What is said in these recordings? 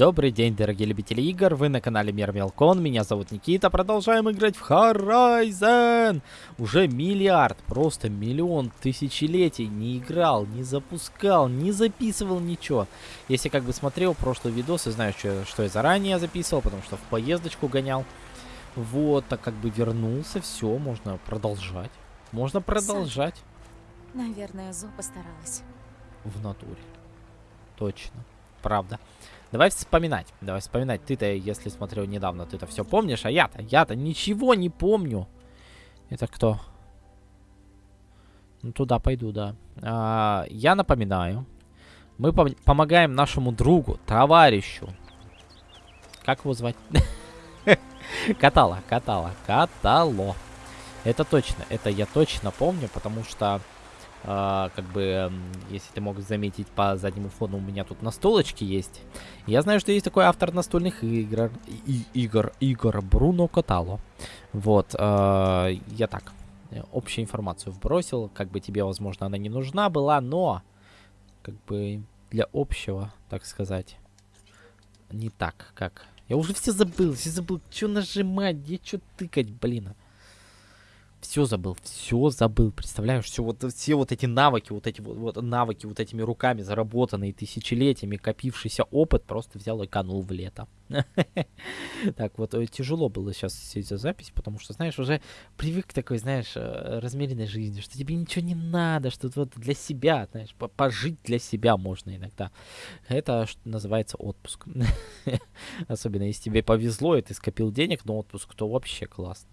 Добрый день, дорогие любители игр, вы на канале Мир Мелкон, меня зовут Никита, продолжаем играть в Horizon! Уже миллиард, просто миллион тысячелетий не играл, не запускал, не записывал ничего. Если как бы смотрел прошлый видос и знаю, что, что я заранее записывал, потому что в поездочку гонял. Вот, так как бы вернулся, все, можно продолжать. Можно продолжать. Наверное, Зо постаралась. В натуре. Точно. Правда. Давай вспоминать. Давай вспоминать. Ты-то, если смотрел недавно, ты-то все помнишь, а я-то, я-то ничего не помню. Это кто? Ну, туда пойду, да. А, я напоминаю. Мы пом помогаем нашему другу, товарищу. Как его звать? Катала, катала, катало. Это точно, это я точно помню, потому что как бы, если ты мог заметить по заднему фону, у меня тут настолочки есть. Я знаю, что есть такой автор настольных игр, и, игр, игр Бруно Катало. Вот, uh, я так, общую информацию вбросил, как бы тебе, возможно, она не нужна была, но, как бы, для общего, так сказать, не так, как... Я уже все забыл, все забыл, что нажимать, где что тыкать, блин. Все забыл, все забыл, представляешь, все вот, все вот эти навыки, вот эти вот, вот навыки вот этими руками заработанные тысячелетиями, копившийся опыт, просто взял и канул в лето. Так вот, э, тяжело было сейчас сидеть за запись, потому что, знаешь, уже привык к такой, знаешь, э, размеренной жизни, что тебе ничего не надо, что вот для себя, знаешь, пожить для себя можно иногда. Это называется отпуск. Особенно если тебе повезло, и ты скопил денег на отпуск, то вообще классно.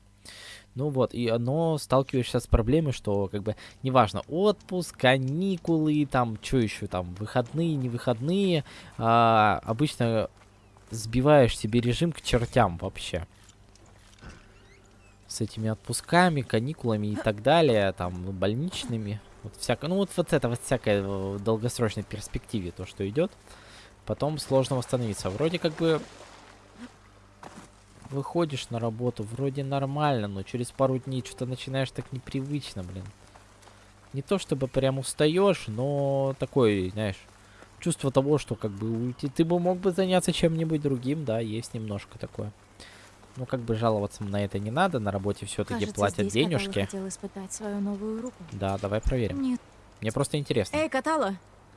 Ну вот, и оно сталкиваешься с проблемой, что как бы неважно, отпуск, каникулы, там, что еще там, выходные, не выходные, а, обычно сбиваешь себе режим к чертям вообще. С этими отпусками, каникулами и так далее, там, больничными. Вот всякое, ну вот, вот это вот всякое в долгосрочной перспективе, то, что идет. Потом сложно восстановиться. Вроде как бы выходишь на работу, вроде нормально, но через пару дней что-то начинаешь так непривычно, блин. Не то чтобы прям устаешь, но такой, знаешь, чувство того, что как бы уйти, ты бы мог бы заняться чем-нибудь другим, да, есть немножко такое. Ну, как бы жаловаться на это не надо, на работе все-таки платят денежки. хотел испытать свою новую руку. Да, давай проверим. Нет. Мне просто интересно. Эй, Катала,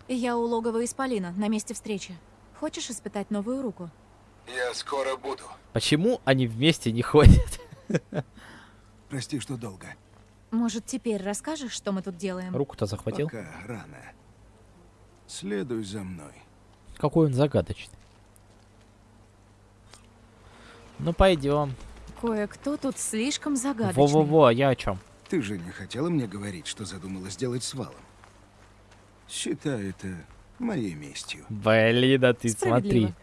я у логова Исполина, на месте встречи. Хочешь испытать новую руку? Я скоро буду. Почему они вместе не ходят? Прости, что долго. Может, теперь расскажешь, что мы тут делаем? Руку-то захватил? Пока рано. Следуй за мной. Какой он загадочный. Ну, пойдем. Кое-кто тут слишком загадочный. Во-во-во, а я о чем? Ты же не хотела мне говорить, что задумала сделать с валом. Считай это моей местью. Блин, да ты смотри.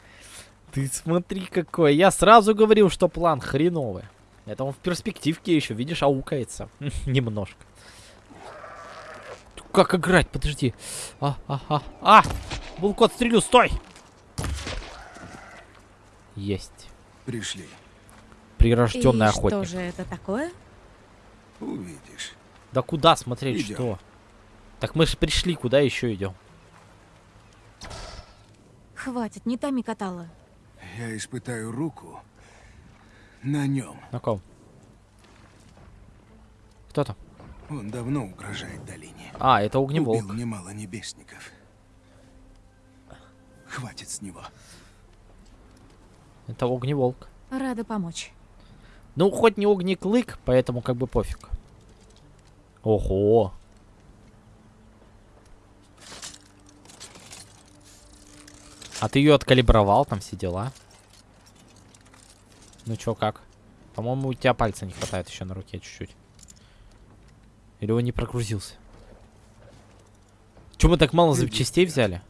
Ты смотри какой. Я сразу говорил, что план хреновый. Это он в перспективке еще, видишь, аукается. Немножко. Как играть? Подожди. А, а, а, а! Булку отстрелю, стой! Есть. Пришли. Прирожденный И охотник. что же это такое? Увидишь. Да куда смотреть, Идем. что? Так мы же пришли, куда еще идем? Хватит, не томи катала. Я испытаю руку на нем. На ком? Кто там? Он давно угрожает долине. А, это огневолк. Убил немало небесников. Хватит с него. Это огневолк. Рада помочь. Ну, хоть не огнеклык, поэтому как бы пофиг. Ого. А ты ее откалибровал, там все дела. Ну чё, как? По-моему, у тебя пальца не хватает еще на руке чуть-чуть. Или он не прогрузился? Чё мы так мало запчастей взяли?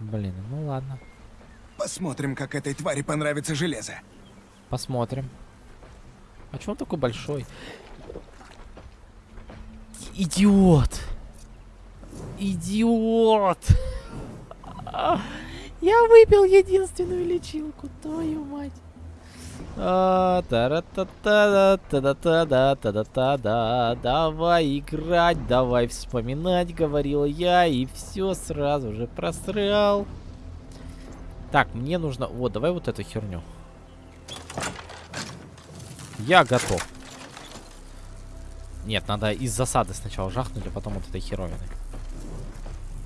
Блин, ну ладно. Посмотрим, как этой твари понравится железо. Посмотрим. А чё он такой большой? Идиот! Идиот! Я выпил единственную лечилку, твою мать. А. Давай играть, давай вспоминать, говорил я, и все сразу же просрал. Так, мне нужно... Вот, давай вот эту херню. Я готов. Нет, надо из засады сначала жахнуть, а потом вот этой херовиной.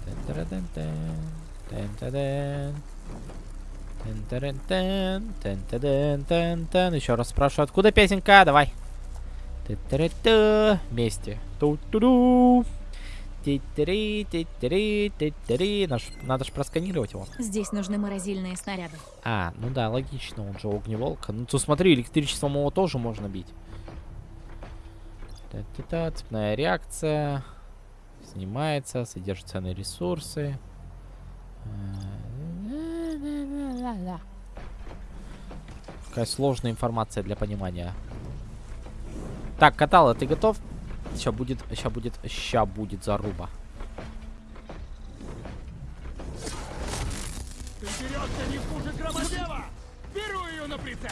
Тэн-тара-тэн-тэн, тэн-та-дэн. Тэн-тарэн-тэн, тэн-та-дэн-тэн-тэн. Еще раз спрашиваю, откуда песенка? Давай. Ты-ты-ты-ты. Вместе. Ту-ту-ду. Ти-ти-ри, ти-ти-ри. Наш- Надо же просканировать его. Здесь нужны морозильные снаряды. А, ну да, логично, он же огневолка. Ну, то смотри, электричеством его тоже можно бить. Та-та-та, цепная реакция. Снимается, содержит ценные ресурсы. Какая сложная информация для понимания. Так, Катала, ты готов? Сейчас будет, сейчас будет, ща будет заруба. Берется не хуже громозева! Беру ее на прицел!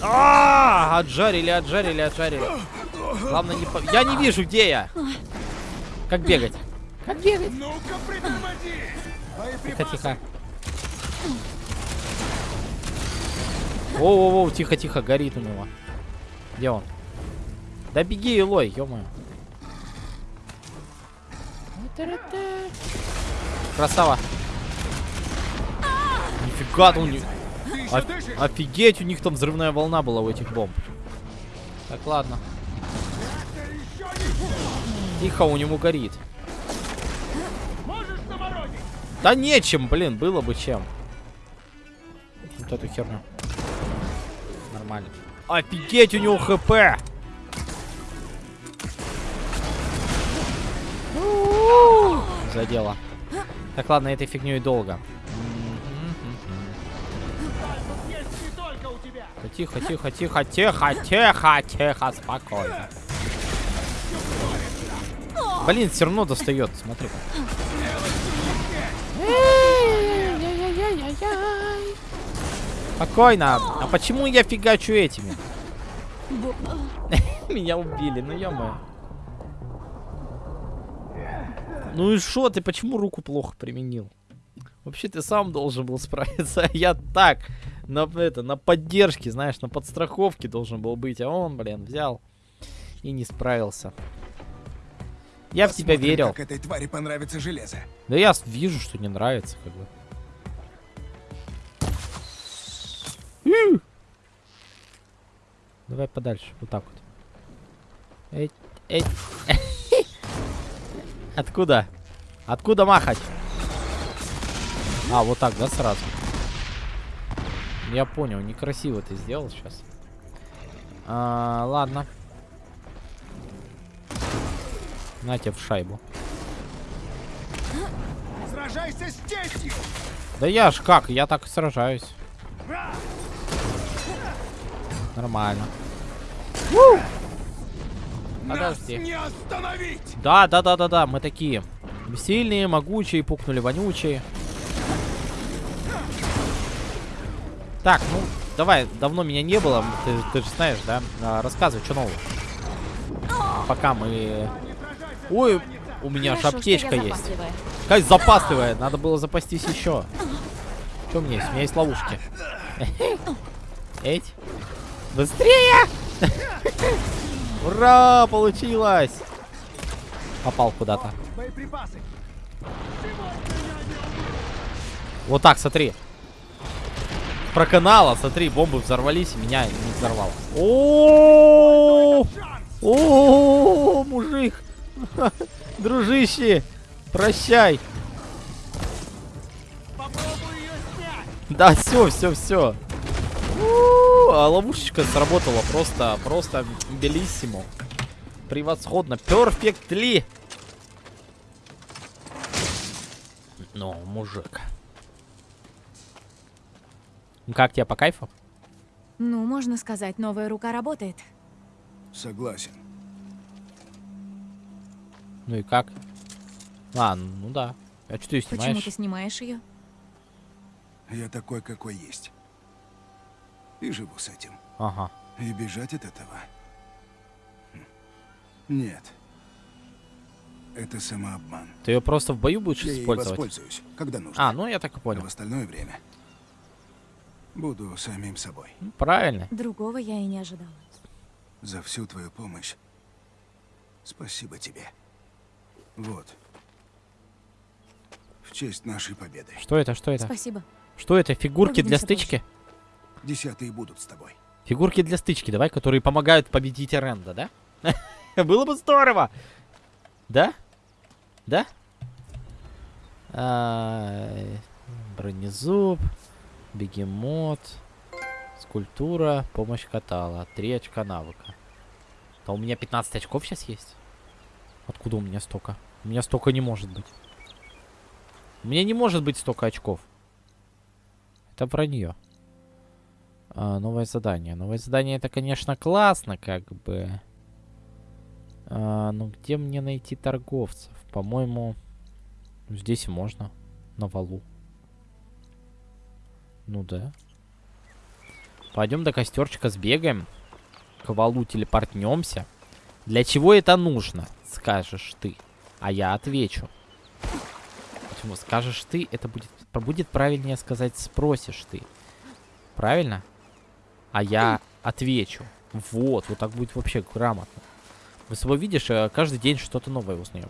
А, отжарили, отжарили, отжарили. Главное не по... Я не вижу, где я. Как бегать? Как бегать? Ну-ка, притормози! Тихо, тихо. Воу-воу-воу, тихо-тихо, горит у него. Где он? Да беги, Илой, ё-моё. Красава. Нифига, у них... Оф- дышишь? Офигеть, у них там взрывная волна была у этих бомб. Так, ладно. Тихо, у него горит. Да нечем, блин, было бы чем. Вот эту херню. Нормально. Офигеть, у него хп! Задело. Так, ладно, этой фигней долго. Тихо, тихо, тихо, тихо, тихо, тихо, спокойно. Блин, все равно достает, смотри. Спокойно. А почему я фигачу этими? Меня убили, ну ё Ну и что ты, почему руку плохо применил? Вообще ты сам должен был справиться, а я так, на, это, на поддержке, знаешь, на подстраховке должен был быть, а он, блин, взял и не справился. Я в тебя Посмотрим, верил. Как этой твари понравится железо. Да я вижу, что не нравится, как бы. Давай подальше, вот так вот. Эть, эть. Откуда? Откуда махать? А, вот так, да, сразу? Я понял, некрасиво ты сделал сейчас. А, ладно. На тебе в шайбу. Сражайся с честью! Да я ж как, я так и сражаюсь. Нормально. Подожди. Нас не остановить! Да, да, да, да, да, мы такие. Сильные, могучие, пукнули вонючие. Так, ну, давай, давно меня не было, ты, ты же знаешь, да? А, рассказывай, что нового. Пока мы... Ой, у меня же Хорошо, что аптечка есть. Какая запасливая, надо было запастись еще. Что у меня есть? У меня есть ловушки. Эть. Быстрее! Ура! Получилось! Попал куда-то. Вот так, смотри. Проканала, смотри, бомбы взорвались, и меня не взорвало. О, о, мужик, дружище, прощай. Попробуй ее снять! Да, все, все, все. А ловушечка сработала просто, просто белиссимо. Превосходно. Перфектли. Ну, мужик. Ну, Как тебе по кайфу? Ну, можно сказать, новая рука работает. Согласен. Ну и как? А, ну да. А что ты её Почему снимаешь? ты снимаешь ее? Я такой, какой есть. И живу с этим. Ага. И бежать от этого? Хм. Нет. Это самообман. Ты ее просто в бою будешь Я использовать? воспользуюсь, когда нужно. А, ну я так и А понял. в остальное время буду самим собой. Правильно. Другого я и не ожидала. За всю твою помощь спасибо тебе. Вот. В честь нашей победы. Что это, что это? Спасибо. Что это, фигурки для Увидимся позже. Десятые будут с тобой. Фигурки для стычки, давай, которые помогают победить Ренда, да? Было бы здорово! Да? Да? Бронезуб, бегемот, скульптура, помощь катала, 3 очка навыка. Да у меня 15 очков сейчас есть? Откуда у меня столько? У меня столько не может быть. У меня не может быть столько очков. Это вранье. А, новое задание. Новое задание это, конечно, классно, как бы. А, ну где мне найти торговцев? По-моему, здесь можно. На валу. Ну да. Пойдем до костерчика сбегаем. К валу телепортнемся. Для чего это нужно? Скажешь ты. А я отвечу. Почему? Скажешь ты, это будет, будет правильнее сказать спросишь ты. Правильно? А я отвечу. Вот, вот так будет вообще грамотно. Мы с тобой, видишь, э, каждый день что-то новое узнаем.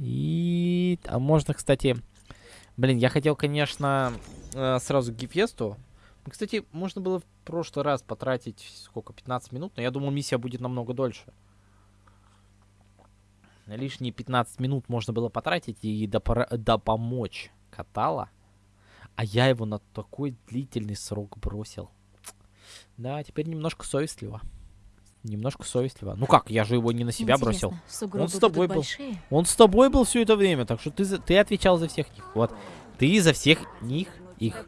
И... А можно, кстати... Блин, я хотел, конечно, э, сразу к Гефесту. Кстати, можно было в прошлый раз потратить, сколько, 15 минут, но я думал, миссия будет намного дольше. Лишние 15 минут можно было потратить и допомочь Катала. А я его на такой длительный срок бросил. Да, теперь немножко совестливо. Немножко совестливо. Ну как, я же его не на себя бросил. Интересно, сугробы Он с тобой был. большие? Он с тобой был все это время, так что ты, за- ты отвечал за всех них. Вот. Ты за всех них, их.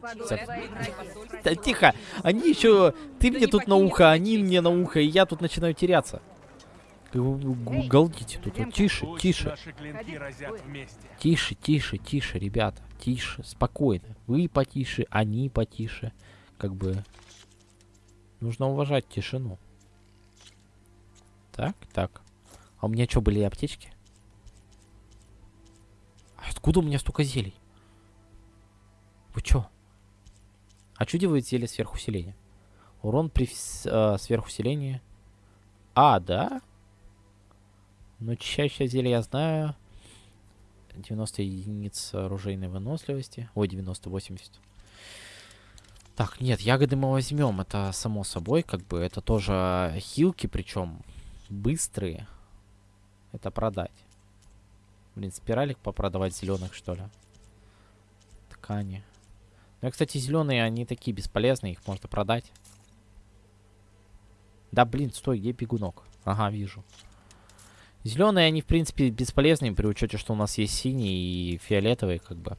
Да, тихо. Они еще... Ты мне тут на ухо, они мне на ухо, и я тут начинаю теряться. Галдите тут. вот. Тише, тише. Тише, тише, тише, ребята. Тише, спокойно. Вы потише, они потише. Как бы... Нужно уважать тишину. Так, так. А у меня что, были аптечки? А Откуда у меня столько зелий? Вы чё? А делает зелье сверхусиления? Урон при э, сверхусилении. А, да? Ну, чаще зелье я знаю. 90 единиц оружейной выносливости. Ой, 90, 80. Так, нет, ягоды мы возьмем. Это само собой, как бы. Это тоже хилки, причем быстрые. Это продать. Блин, спиралик попродавать зеленых, что ли? Ткани. Ну, и, кстати, зеленые, они такие бесполезные, их можно продать. Да, блин, стой, где бегунок? Ага, вижу. Зеленые, они, в принципе, бесполезны при учете, что у нас есть синие и фиолетовые, как бы.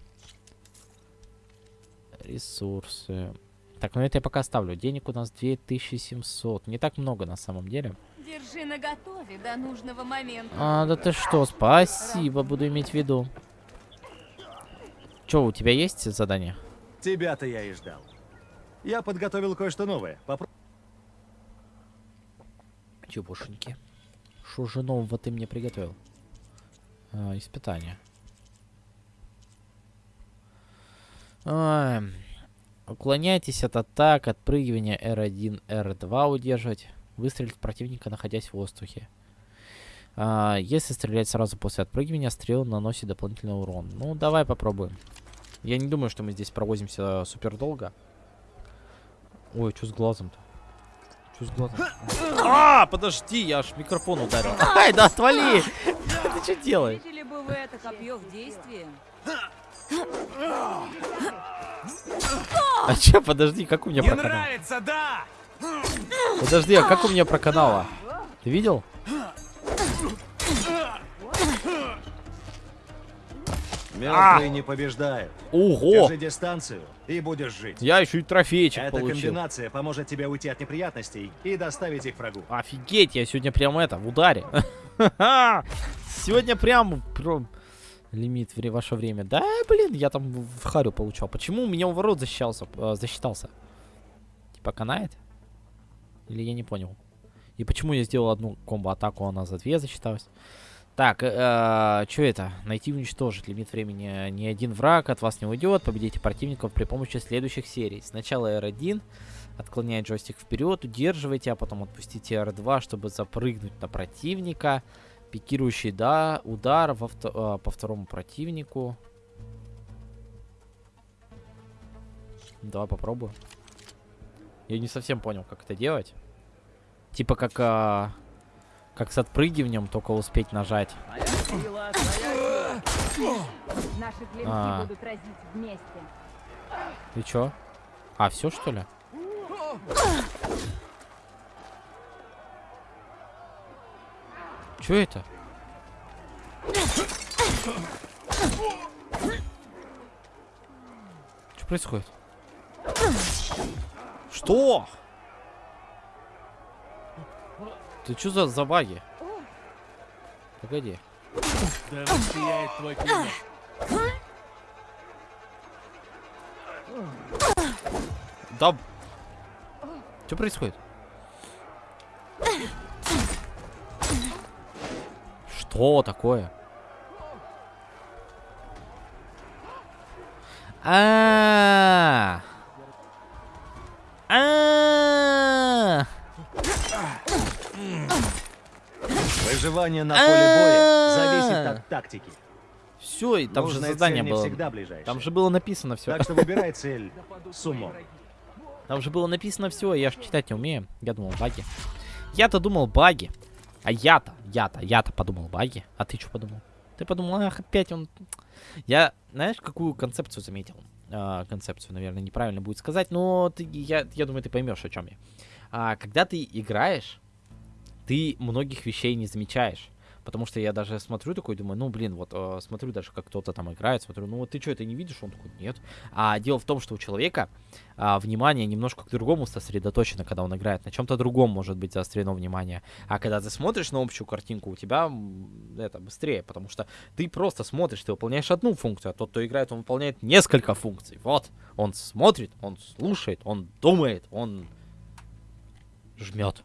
Ресурсы. Так, ну это я пока оставлю. Денег у нас 2700. Не так много на самом деле. Держи наготове до нужного момента. А, да ты что, спасибо, буду иметь в виду. Че, у тебя есть задание? Тебя-то я и ждал. Я подготовил кое-что новое. Попро- Чебушеньки. Что же нового ты мне приготовил? А, испытание. Ай, Уклоняйтесь от атак, отпрыгивания R1, R2 удерживать. Выстрелить противника, находясь в воздухе. А, если стрелять сразу после отпрыгивания, стрел наносит дополнительный урон. Ну, давай попробуем. Я не думаю, что мы здесь провозимся супер долго. Ой, что с глазом-то? Что с глазом? А, подожди, я аж микрофон ударил. Ай, да отвали! Ты что делаешь? Видели бы вы это копье в действии? А че, подожди, как у меня Не проканало? нравится, да? Подожди, а как у меня проканало? Ты видел? Мертвые не побеждают. Ого! Держи дистанцию и будешь жить. Я еще и трофейчик Эта получил. комбинация поможет тебе уйти от неприятностей и доставить их врагу. Офигеть, я сегодня прям это, в ударе. Сегодня прям... прям- Лимит вре ваше время. Да, блин, я там в в харю получал. Почему у меня уворот засчитался? э, засчитался? Типа канает? Или я не понял? И почему я сделал одну комбо-атаку, а она за две засчиталась? Так, что это? Найти и уничтожить. Лимит времени ни один враг от вас не уйдет. Победите противников при помощи следующих серий. Сначала R1. Отклоняет джойстик вперед, удерживайте, а потом отпустите R2, чтобы запрыгнуть на противника. Пикирующий да, удар во а, по второму противнику. Давай попробую. Я не совсем понял, как это делать. Типа как, а, как с отпрыгиванием, только успеть нажать. Наши А. будут разить вместе. И чё? А, все что ли? Чё это? Что происходит? Что? Ты что за, баги? Погоди. Да сияет твой. Да. Что происходит? Что такое? А. Выживание на поле боя зависит от тактики. Все, и там же задание было. Там же было написано все. Так что выбирай цель с умом. Там же было написано все, я же читать не умею. Я думал баги. Я-то думал баги. А я-то, я-то, я-то подумал баги. А ты что подумал? Ты подумал, ах, опять он... Я, знаешь, какую концепцию заметил? А, концепцию, наверное, неправильно будет сказать, но ты, я, я думаю, ты поймешь, о чем я. А, когда ты играешь, ты многих вещей не замечаешь. Потому что я даже смотрю такой, думаю, ну, блин, вот э, смотрю даже, как кто-то там играет, смотрю, ну, вот ты что, это не видишь? Он такой, нет. А дело в том, что у человека а, внимание немножко к другому сосредоточено, когда он играет. На чем-то другом может быть заострено внимание. А когда ты смотришь на общую картинку, у тебя это быстрее, потому что ты просто смотришь, ты выполняешь одну функцию, а тот, кто играет, он выполняет несколько функций. Вот, он смотрит, он слушает, он думает, он жмет.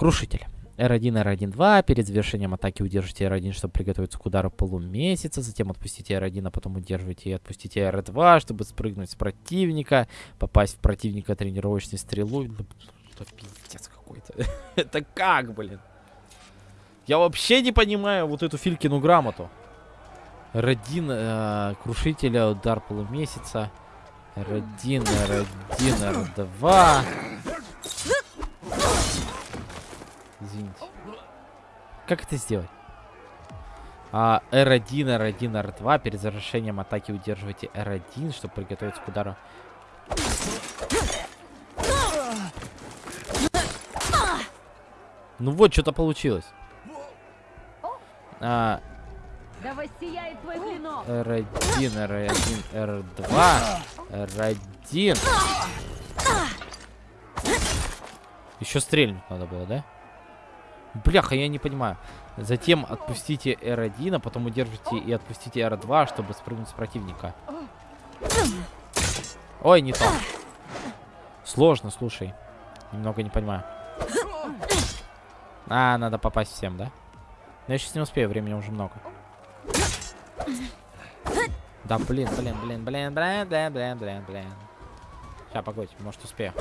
Крушитель. R1, R1, 2. Перед завершением атаки удержите R1, чтобы приготовиться к удару полумесяца. Затем отпустите R1, а потом удерживайте и отпустите R2, чтобы спрыгнуть с противника. Попасть в противника тренировочной стрелой. Ну, Это пиздец какой-то. Это как, блин? Я вообще не понимаю вот эту Филькину грамоту. R1, э, крушителя, удар полумесяца. R1, R1, R2. Извините. Как это сделать? А, R1, R1, R2. Перед завершением атаки удерживайте R1, чтобы приготовиться к удару. Ну вот, что-то получилось. А, Да воссияет твой клинок. R1, R1, R2, R1. Еще стрельнуть надо было, да? Бляха, я не понимаю. Затем отпустите R1, а потом удержите и отпустите R2, чтобы спрыгнуть с противника. Ой, не то. Сложно, слушай. Немного не понимаю. А, надо попасть всем, да? Но я сейчас не успею, времени уже много. Да, блин, блин, блин, блин, блин, блин, блин, блин, блин. Сейчас, погодь, может успею.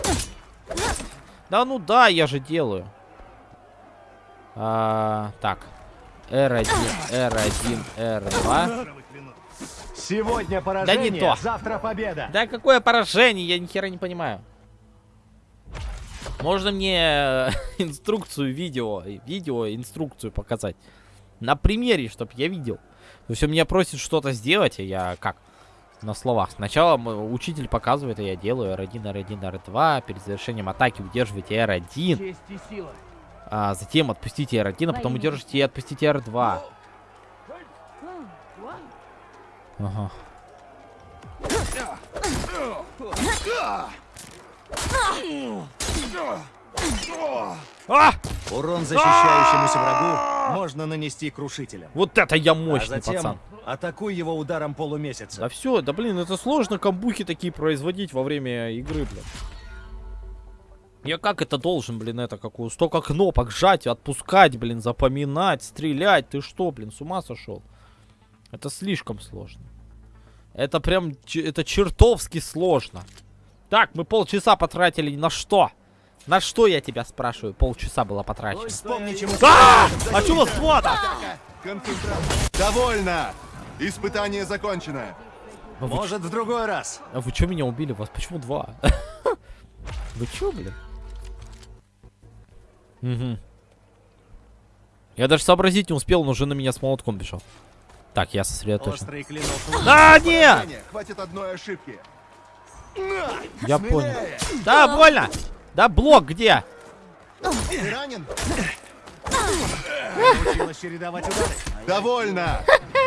Да ну да, я же делаю. А, так. R1, R1, R2. Сегодня не поражение, то. завтра победа. Да какое поражение, я ни хера не понимаю. Можно мне э, инструкцию видео, э, видео инструкцию показать? На примере, чтобы я видел. То есть он меня просит что-то сделать, а я как? На словах. Сначала учитель показывает, а я делаю R1, R1, R2. Перед завершением атаки удерживайте R1. А затем отпустите R1, а потом удержите и отпустите R2. Ага. А! Урон защищающемуся врагу можно нанести крушителем. Вот это я А мощный, затем пацан. атакуй его ударом полумесяца. Да все, да блин, это сложно камбухи такие производить во время игры, блин. Я как это должен, блин, это какую? Столько кнопок жать, отпускать, блин, запоминать, стрелять. Ты что, блин, с ума сошел? Это слишком сложно. Это прям, это чертовски сложно. Так, мы полчаса потратили на что? На что я тебя спрашиваю? Полчаса было потрачено. Вспомни, чему... А! А чего свата? Довольно! Испытание закончено. Может, в другой раз. А вы что меня убили? Вас почему два? Вы чё, блин? Угу. Я даже сообразить не успел, он уже на меня с молотком бежал. Так, я сосредоточен. А, нет! Хватит одной ошибки. Я понял. Да, больно! Да, блок где? Ты ранен? Научилась чередовать удары. Довольно!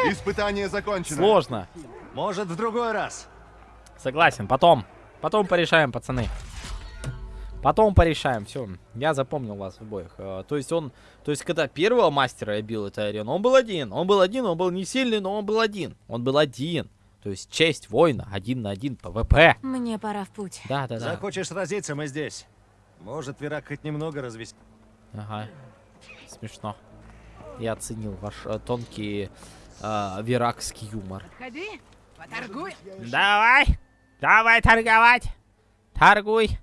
Испытание закончено. Сложно. Может, в другой раз. Согласен, потом. Потом порешаем, пацаны. Потом порешаем, все. Я запомнил вас обоих. Э, То есть он, то есть когда первого мастера я бил этой арены, он был один. Он был один, он был не сильный, но он был один. Он был один. То есть честь воина, один на один, PvP. Мне пора в путь. Да, да, да. Захочешь сразиться, мы здесь. Может, Верак хоть немного развести. Ага. Смешно. Я оценил ваш э, тонкий э, веракский юмор. Ходи, поторгуй. Давай! Давай торговать! Торгуй!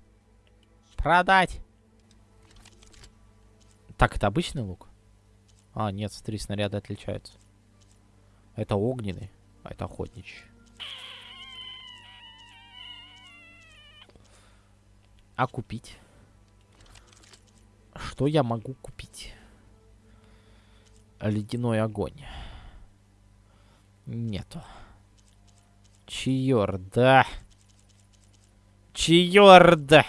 Продать! Так, это обычный лук? А, нет, смотри, снаряды отличаются. Это огненный, а это охотничий. А купить? Что я могу купить? Ледяной огонь. Нету. Чьорда. Чьорда.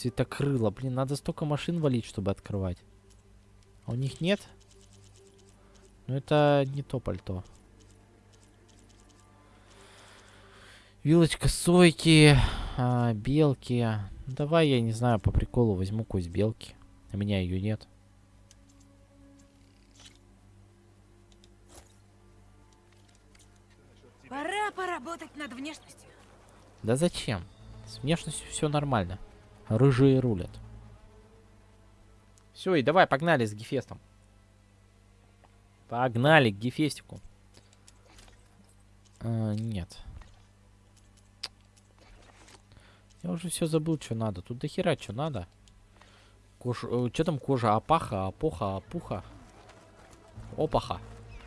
Цветокрыло. Блин, надо столько машин валить, чтобы открывать. А у них нет? Ну это не то пальто. Вилочка сойки, а, белки. Ну, давай, я не знаю, по приколу возьму кость белки. У меня ее нет. Пора поработать над внешностью. Да зачем? С внешностью все нормально. Рыжие рулят. Все, и давай, погнали с Гефестом. Погнали к Гефестику. А, нет. Я уже все забыл, что надо. Тут дохера что надо. Кож... Что там кожа? Апаха, апоха, опуха? Опаха.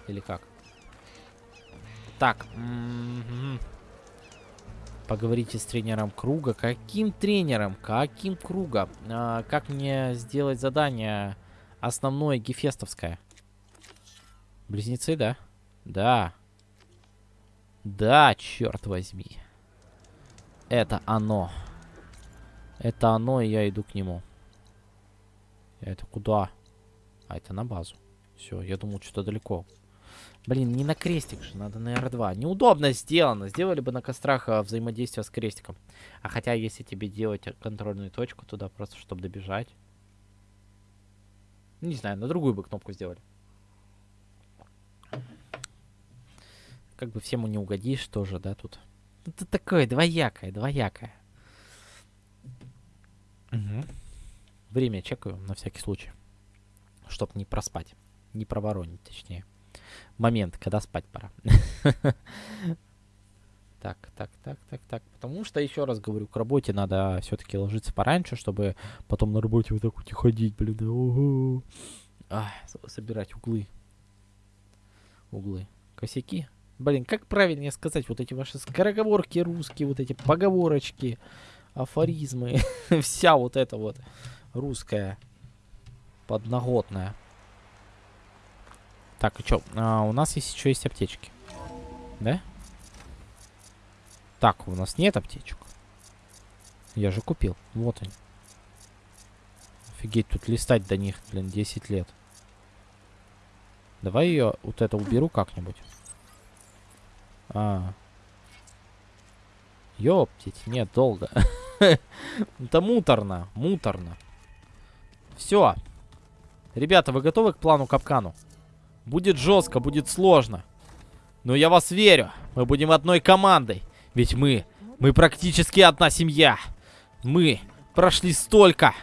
Или как? Так. мгм. Поговорите с тренером круга. Каким тренером? Каким круга? А, как мне сделать задание основное гефестовское? Близнецы, да? Да. Да, черт возьми. Это оно. Это оно, и я иду к нему. Это куда? А, это на базу. Все, я думал, что-то далеко. Блин, не на крестик же, надо на R2. Неудобно сделано. Сделали бы на кострах а, взаимодействие с крестиком. А хотя, если тебе делать контрольную точку туда, просто чтобы добежать. Не знаю, на другую бы кнопку сделали. Как бы всему не угодишь тоже, да, тут. Это такое двоякое, двоякое. Мгм. Время чекаю на всякий случай. Чтоб не проспать. Не проворонить, точнее момент, когда спать пора. Так, так, так, так, так. Потому что, еще раз говорю, к работе надо все-таки ложиться пораньше, чтобы потом на работе вот так вот и ходить, блин. ого. С- собирать углы. Углы. Косяки. Блин, как правильнее сказать, вот эти ваши скороговорки русские, вот эти поговорочки, афоризмы, вся вот эта вот русская подноготная. Так, и чё? А, у нас есть еще есть аптечки. Да? Так, у нас нет аптечек. Я же купил. Вот они. Офигеть, тут листать до них, блин, 10 лет. Давай ее вот это уберу как-нибудь. А. Ёптить, нет, долго. Это муторно, муторно. Все. Ребята, вы готовы к плану капкану? Будет жестко, будет сложно. Но я вас верю. Мы будем одной командой. Ведь мы, мы практически одна семья. Мы прошли столько,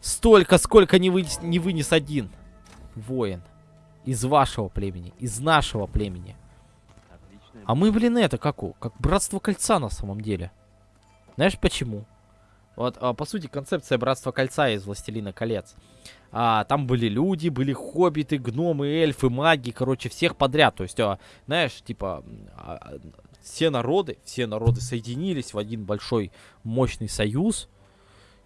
столько, сколько не вынес, не вынес один воин. Из вашего племени, из нашего племени. А мы, блин, это как? Как братство кольца на самом деле. Знаешь почему? Вот, а, по сути, концепция братства кольца из Властелина колец. А, там были люди, были хоббиты, гномы, эльфы, маги, короче, всех подряд. То есть, а, знаешь, типа, а, все народы, все народы соединились в один большой мощный союз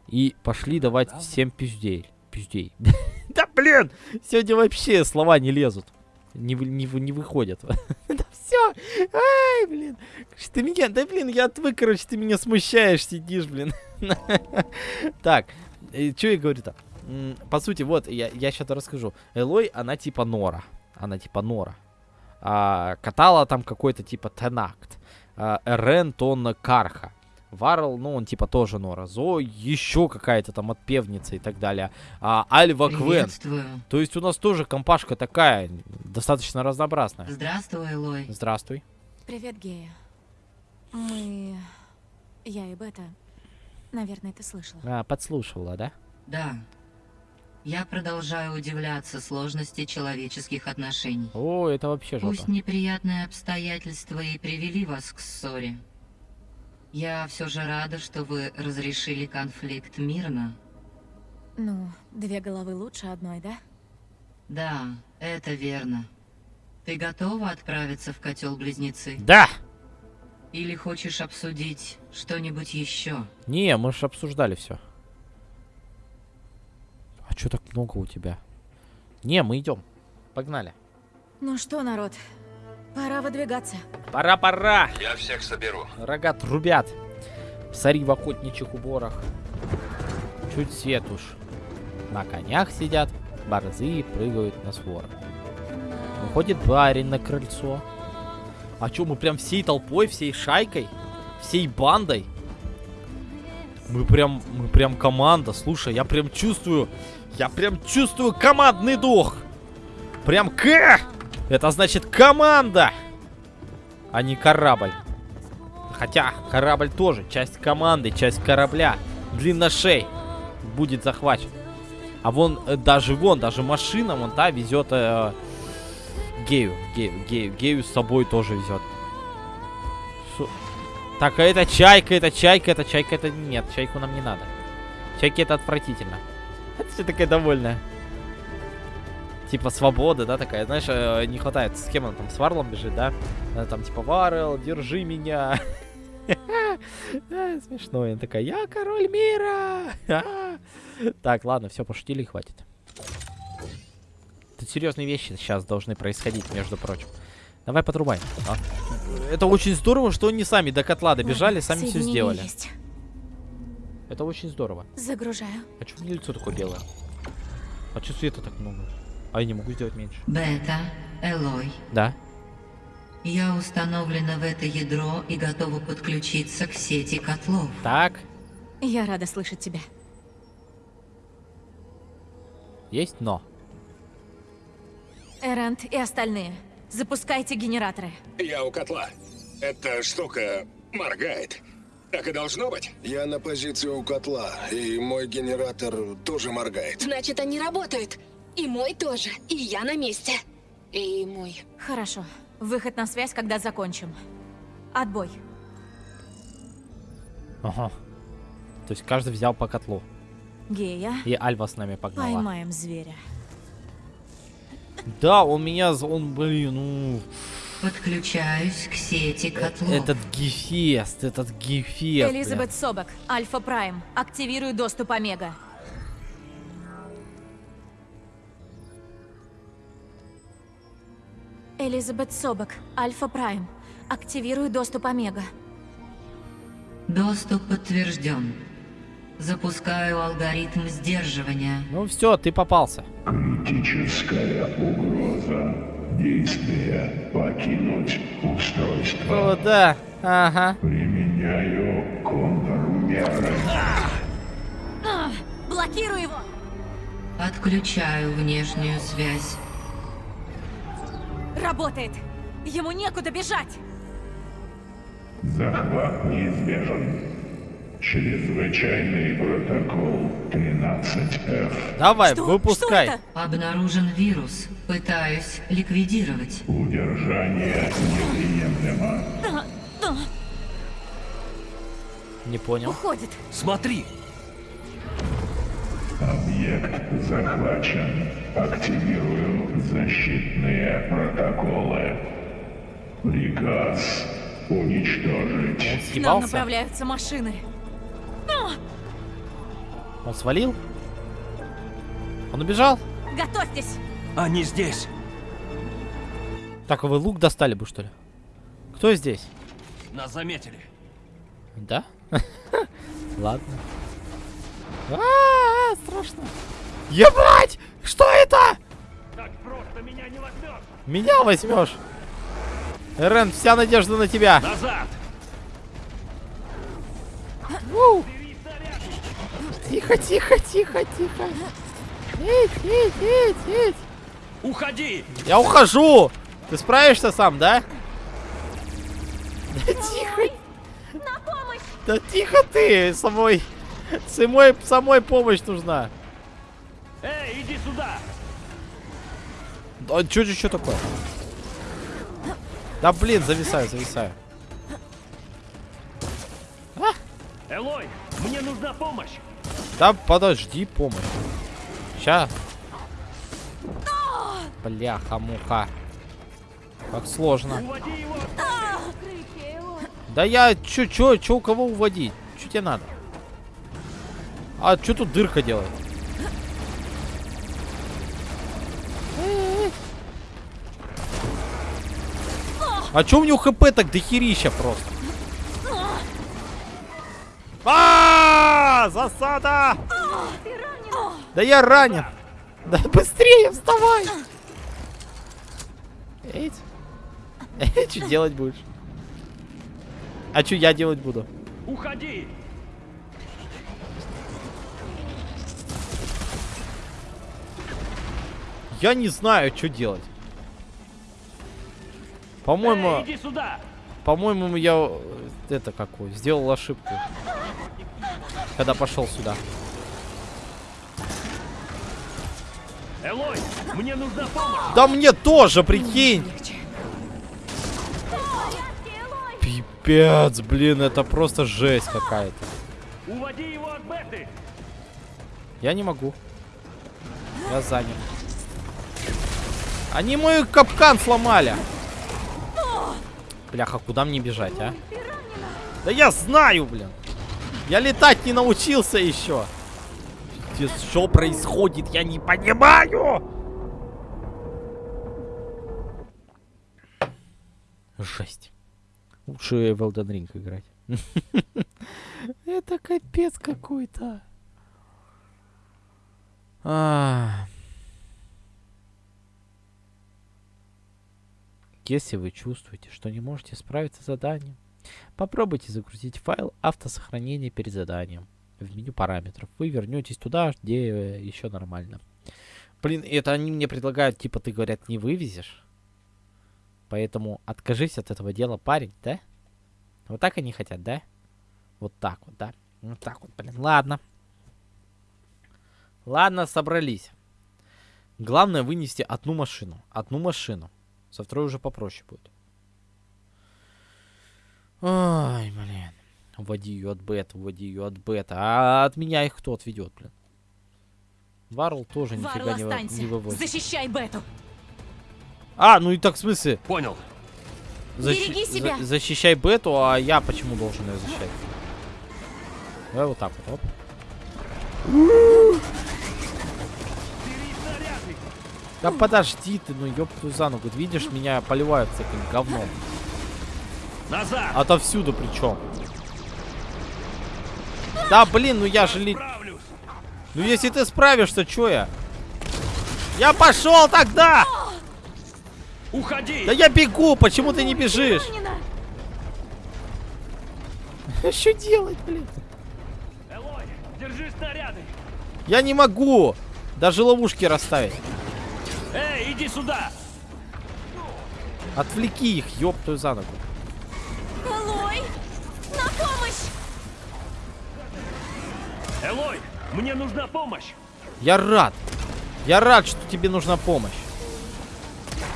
и пошли давать всем пиздей. Пиздей. Да блин! Сегодня вообще слова не лезут. Не, не, не выходят. Да все! Ай, блин! Ты меня, да блин, я отвык, короче, ты меня смущаешь, сидишь, блин. Так, что я говорю-то? По сути, вот, я, я сейчас расскажу. Элой, она типа Нора. Она типа Нора. А, Катала там какой-то типа Тенакт. А, Эрен, то он Карха. Варл, ну, он типа тоже Нора. Зо еще какая-то там отпевница и так далее. А, Альва Квен. То есть у нас тоже компашка такая, достаточно разнообразная. Здравствуй, Элой. Здравствуй. Привет, Гея. Мы... Я и Бета... Наверное, ты слышала. А, подслушивала, да? Да. Я продолжаю удивляться сложности человеческих отношений. О, это вообще жопа. Пусть неприятные обстоятельства и привели вас к ссоре. Я все же рада, что вы разрешили конфликт мирно. Ну, две головы лучше одной, да? Да, это верно. Ты готова отправиться в котел близнецы? Да! Или хочешь обсудить что-нибудь еще? Не, мы же обсуждали все. А что так много у тебя? Не, мы идем. Погнали. Ну что, народ, пора выдвигаться. Пора, пора! Я всех соберу. Рога трубят. Сари в охотничьих уборах. Чуть свет уж. На конях сидят, борзые прыгают на сворах. Выходит барин на крыльцо. А чё, мы прям всей толпой, всей шайкой, всей бандой? Мы прям, мы прям команда. Слушай, я прям чувствую, я прям чувствую командный дух. Прям К! Это значит команда, а не корабль. Хотя корабль тоже часть команды, часть корабля. Длинношей будет захвачен. А вон э, даже вон, даже машина вон та везет э, гею, гею, гею, гею с собой тоже везет. Так, а это чайка, это чайка, это чайка, это нет, чайку нам не надо. Чайки это отвратительно. Это все такая довольная. Типа свобода, да, такая, знаешь, э, не хватает. С кем она там, с Варлом бежит, да? Она там типа, Варл, держи меня. Смешно, она такая, я король мира. Так, ладно, все, пошутили, хватит. Тут серьезные вещи сейчас должны происходить, между прочим. Давай подрубай. А. Это очень здорово, что они сами до котла добежали, сами все сделали. есть. Это очень здорово. Загружаю. А что у меня лицо такое белое? А что света так много? А я не могу сделать меньше. Бета, Элой, Да? я установлена в это ядро и готова подключиться к сети котлов. Так, Я рада слышать тебя. есть но. Эрант и остальные, запускайте генераторы. Я у котла. Эта штука моргает. Так и должно быть. Я на позиции у котла, и мой генератор тоже моргает. Значит, они работают. И мой тоже. И я на месте. И мой. Хорошо. Выход на связь, когда закончим. Отбой. Ага. То есть каждый взял по котлу. Гея, И Альва с нами погнала. поймаем зверя. Да, он меня... Он, блин, ну... Подключаюсь к сети котлов. Этот гефест, этот гефест. Элизабет Собак, Альфа Прайм. Активирую доступ Омега. Элизабет Собак, Альфа Прайм. Активирую доступ Омега. Доступ подтвержден. Запускаю алгоритм сдерживания. Ну все, ты попался. Критическая угроза. Действие покинуть устройство. О, да. Ага. Применяю контрмеры. Блокирую его! Отключаю внешнюю связь. Работает! Ему некуда бежать! Захват неизбежен. Чрезвычайный протокол 13F. Давай, выпускай. Обнаружен вирус. Пытаюсь ликвидировать. Удержание неприемлемо. Не понял. Уходит. Смотри. Объект захвачен. Активирую защитные протоколы. Приказ уничтожить. К нам направляются машины. Он свалил? Он убежал? Готовьтесь! Они здесь. Так, а вы лук достали бы, что ли? Кто здесь? Нас заметили. Да? Ладно. А, страшно. Ебать! Что это? Так просто меня не возьмешь. Меня возьмешь. Рен, вся надежда на тебя. Назад. Уу. Тихо, тихо, тихо, тихо. Эть, эть, эть, эть. Уходи. Я ухожу. Ты справишься сам, да? Да тихо. На помощь! Да тихо ты, самой. Самой, самой помощь нужна. Эй, иди сюда. А чё, чё, чё такое? Да блин, зависаю, зависаю. Элой, мне нужна помощь. Да подожди, помощь. Ща. Бляха-муха. Как сложно. Да я чё, чё, чё у кого уводить? Чё тебе надо? А чё тут дырка делает? А чё у него хп так дохерища просто? А, засада! Да я ранен. Да быстрее вставай! Эть. Что делать будешь? А что я делать буду? Уходи. Я не знаю, что делать. По-моему, Эй, сюда. по-моему, я э, это какой сделал ошибку, когда пошел сюда. Элой, мне нужна помощь. Да мне тоже, прикинь. Пипец, блин, это просто жесть какая-то. Уводи его от Беты. Я не могу. Я занят. Они мой капкан сломали. Бляха, куда мне бежать, а? Да я знаю, блин. Я летать не научился еще. Пиздец, что происходит? Я не понимаю. Жесть. Лучше в Elden Ring играть. Это капец какой-то. А. Если вы чувствуете, что не можете справиться с заданием, попробуйте загрузить файл автосохранения перед заданием. В меню параметров. Вы вернетесь туда, где еще нормально. Блин, это они мне предлагают, типа, ты, говорят, не вывезешь. Поэтому откажись от этого дела, парень, да? Вот так они хотят, да? Вот так вот, да? Вот так вот, блин. Ладно. Ладно, собрались. Главное вынести одну машину. Одну машину. Со второй уже попроще будет. Ой, блин. Уводи ее от бета, уводи ее от бета. А от меня их кто отведет, блин? Варл тоже Варл, нифига не, останься! не вывозит. Защищай Бету! А, ну и так в смысле? Понял. Береги себя. за- защищай бету, а я почему должен ее защищать? Давай вот так вот, оп. Да подожди ты, ну ёб твою за ногу. Видишь, меня поливают всяким говном. Назад. Отовсюду причем. Да блин, ну я же ли... Ну если ты справишься, чё я? Я пошел тогда! Уходи. Да я бегу, почему ты не бежишь? Что делать, блин? Элой, держи снаряды. Я не могу! Даже ловушки расставить. Эй, иди сюда! Отвлеки их, ёб твою за ногу. Элой! На помощь! Элой, мне нужна помощь! Я рад. Я рад, что тебе нужна помощь.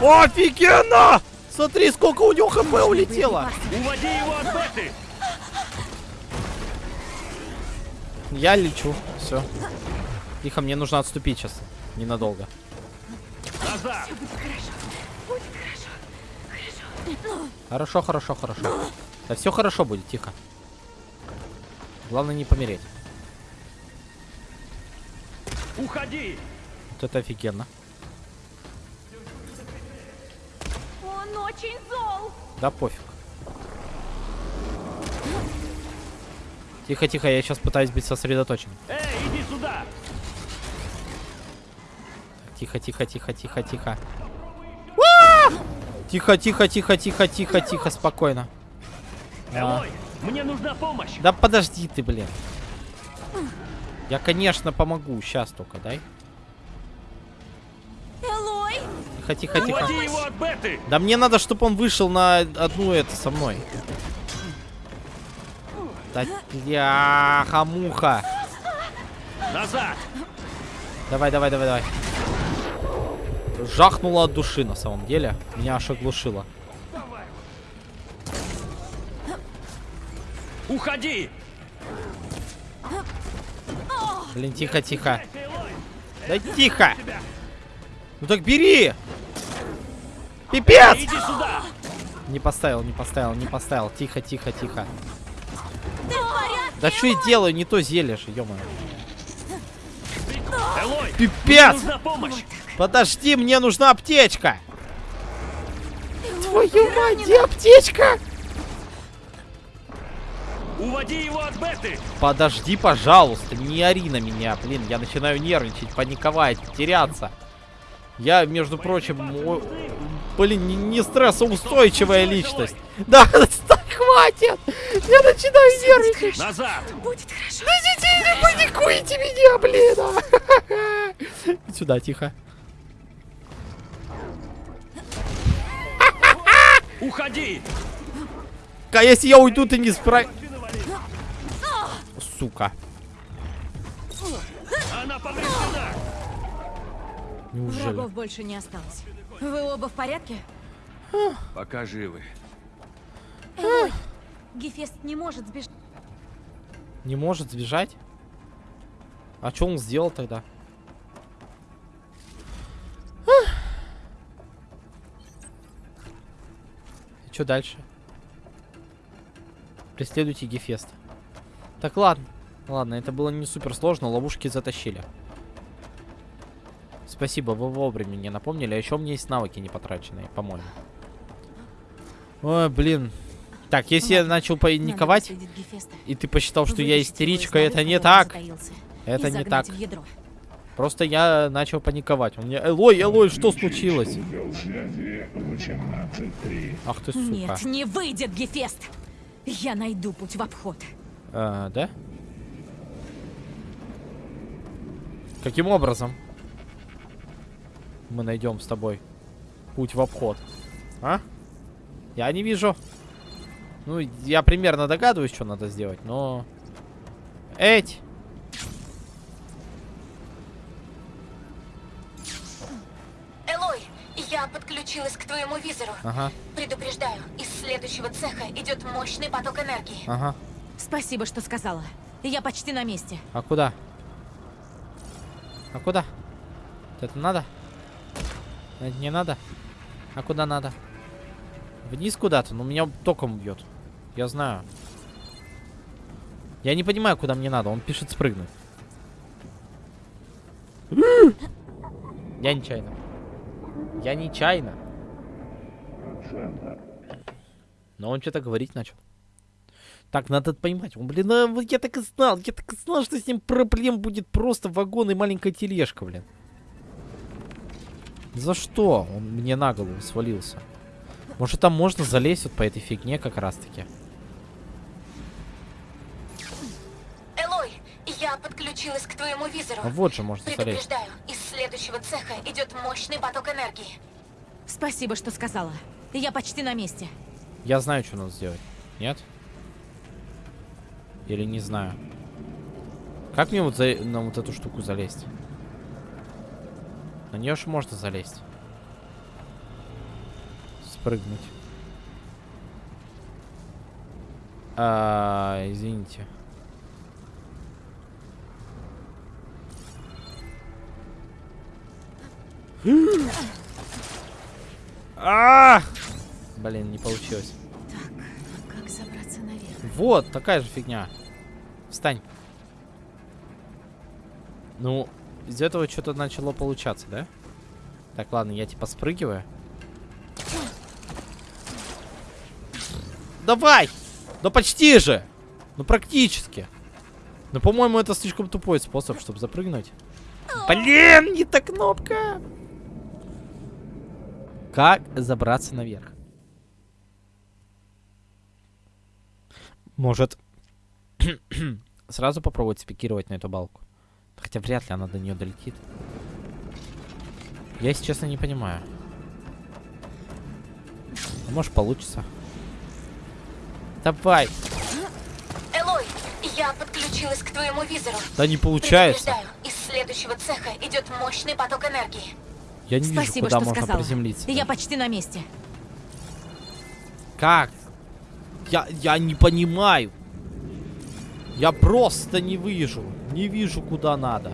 Офигенно! Смотри, сколько у него хп улетело. Уводи его от беты! Я лечу. Все. Тихо, мне нужно отступить сейчас. Ненадолго. Назад! Хорошо, хорошо, хорошо. Да все хорошо будет, тихо. Главное не помереть. Уходи! Вот это офигенно. Он очень зол! Да пофиг. Тихо, тихо, я сейчас пытаюсь быть сосредоточен. Эй, иди сюда! Тихо, тихо, тихо, тихо, тихо. Тихо, тихо, тихо, тихо, тихо, тихо, спокойно. А, мне нужна помощь! Да подожди ты, блин. Я, конечно, помогу. Сейчас только, дай. Элой! Тихо, тихо, тихо. Уводи его от беты! Да мне надо, чтобы он вышел на одну это со мной. Да, бляха, муха. Назад! Давай, давай, давай, давай. Жахнуло от души, на самом деле. Меня аж оглушило. Уходи! Блин, тихо, тихо. Да тихо! Ну так бери! Пипец! Иди сюда! Не поставил, не поставил, не поставил. Тихо, тихо, тихо. Ты в порядке? Да что я делаю? Не то зелье же, ё Элой, Пипец! Подожди, мне нужна аптечка! Твою мать, где аптечка? Уводи его от беты! Подожди, пожалуйста, не ори на меня, блин, я начинаю нервничать, паниковать, теряться. Я, между прочим, о- блин, не, не стрессоустойчивая личность. Да, хватит! Я начинаю нервничать. Назад! Будет хорошо. Да не паникуйте меня, блин! Сюда, тихо. Уходи! А если я уйду, ты не справ... Сука. Она повреждена! Неужели? Врагов больше не осталось. Вы оба в порядке? Пока живы. Элой! Гефест не может сбежать. Не может сбежать? А что он сделал тогда? Что дальше? Преследуйте Гефест. Так, ладно. Ладно, это было не супер сложно, ловушки затащили. Спасибо, вы вовремя мне напомнили. А еще у меня есть навыки не потраченные, по-моему. Ой, блин. Так, если я Ладно, начал Надо паниковать, и ты посчитал, что я истеричка, это не так. Это не так. Просто я начал паниковать. У меня... Элой, Элой, что случилось? Узел связи 18.3. Ах ты, сука. Нет, не выйдет Гефест! Я найду путь в обход. А, да? Каким образом мы найдем с тобой путь в обход? А? Я не вижу. Ну, я примерно догадываюсь, что надо сделать, но... Эть! Элой, я подключилась к твоему визору. Ага, Предупреждаю, из следующего цеха идет мощный поток энергии. ага. Спасибо, что сказала. Я почти на месте. А куда? А куда? Это надо? Это не надо? А куда надо? Вниз куда-то? Ну, меня током бьет. Я знаю. Я не понимаю, куда мне надо. Он пишет спрыгнуть. Я нечаянно. Я нечаянно. Но он что-то говорить начал. Так, надо понимать. Он, блин, а я так и знал. Я так и знал, что с ним проблем будет просто вагон и маленькая тележка, блин. За что он мне на голову свалился? Может, там можно залезть вот по этой фигне как раз-таки? Элой, я подключилась к твоему визору. А вот же можно залезть. Предупреждаю, из следующего цеха идет мощный поток энергии. Спасибо, что сказала. Я почти на месте. Я знаю, что надо сделать. Нет? Или не знаю. Как мне вот за... на вот эту штуку залезть? На нее же можно залезть. Спрыгнуть. А, извините. А! Блин, не получилось. Как забраться наверх? Вот, такая же фигня. Встань. Ну, из этого что-то начало получаться, да? Так, ладно, я типа спрыгиваю. Давай! Ну почти же! Ну практически. Но, по-моему, это слишком тупой способ, чтобы запрыгнуть. Блин, не та кнопка! Как забраться наверх? Может, сразу попробовать спикировать на эту балку? Хотя вряд ли она до нее долетит. Я, если честно, не понимаю. А может, получится. Давай. Элой, я подключилась к твоему визору. Да не получается. Из следующего цеха идет мощный поток энергии. Я не вижу, Спасибо, куда что можно сказала. приземлиться. Я почти на месте. Как? Я, я не понимаю. Я просто не вижу. Не вижу, куда надо.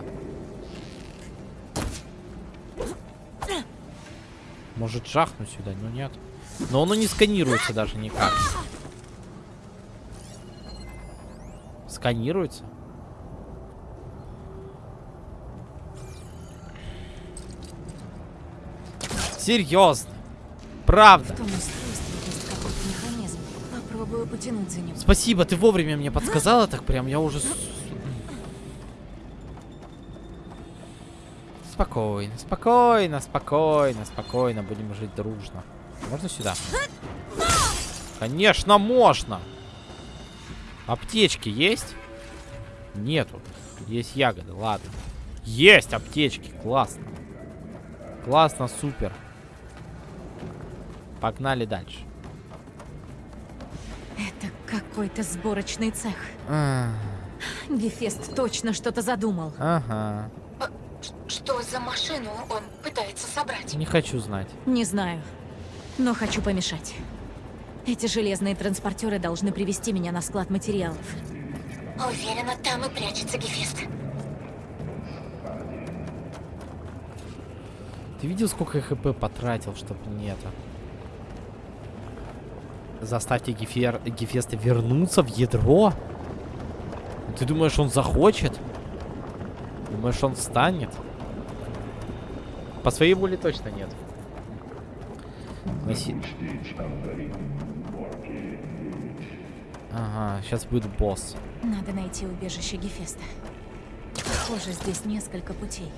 Может, жахнуть сюда, но нет. Но оно не сканируется даже никак. Сканируется? Серьезно? Правда? Спасибо, ты вовремя мне подсказала, так прям я уже... с- Спокойно, спокойно, спокойно, спокойно, будем жить дружно. Можно сюда? Конечно, можно! Аптечки есть? Нету. Есть ягоды, ладно. Есть аптечки, классно. Классно, супер. Погнали дальше. Это какой-то сборочный цех. А, Гефест точно что-то задумал. Ага. Что за машину он пытается собрать? Не хочу знать. Не знаю, но хочу помешать. Эти железные транспортеры должны привести меня на склад материалов. Уверена, там и прячется Гефест. Ты видел, сколько я хп потратил, чтобы не это? Заставьте Гефер... Гефеста вернуться в ядро? Ты думаешь, он захочет? Думаешь, он встанет? По своей воле точно нет. Носи- Ага, сейчас будет босс. Надо найти убежище Гефеста. Похоже, здесь несколько путей.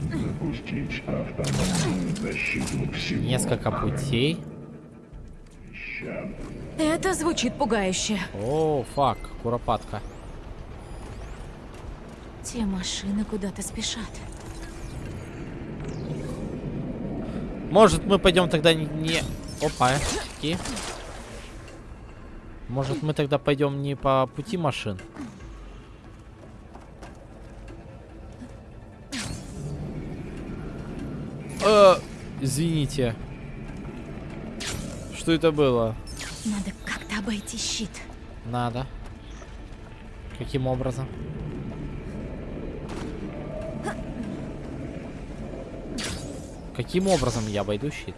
Запустить автономную защиту всего. Несколько путей. Это звучит пугающе. О, фак, куропатка. Те машины куда-то спешат. Может, мы пойдем тогда не... не- Опа, такие. Может, мы тогда пойдем не по пути машин? Э, извините. Что это было? Надо как-то обойти щит. Надо. Каким образом? Каким образом я обойду щит?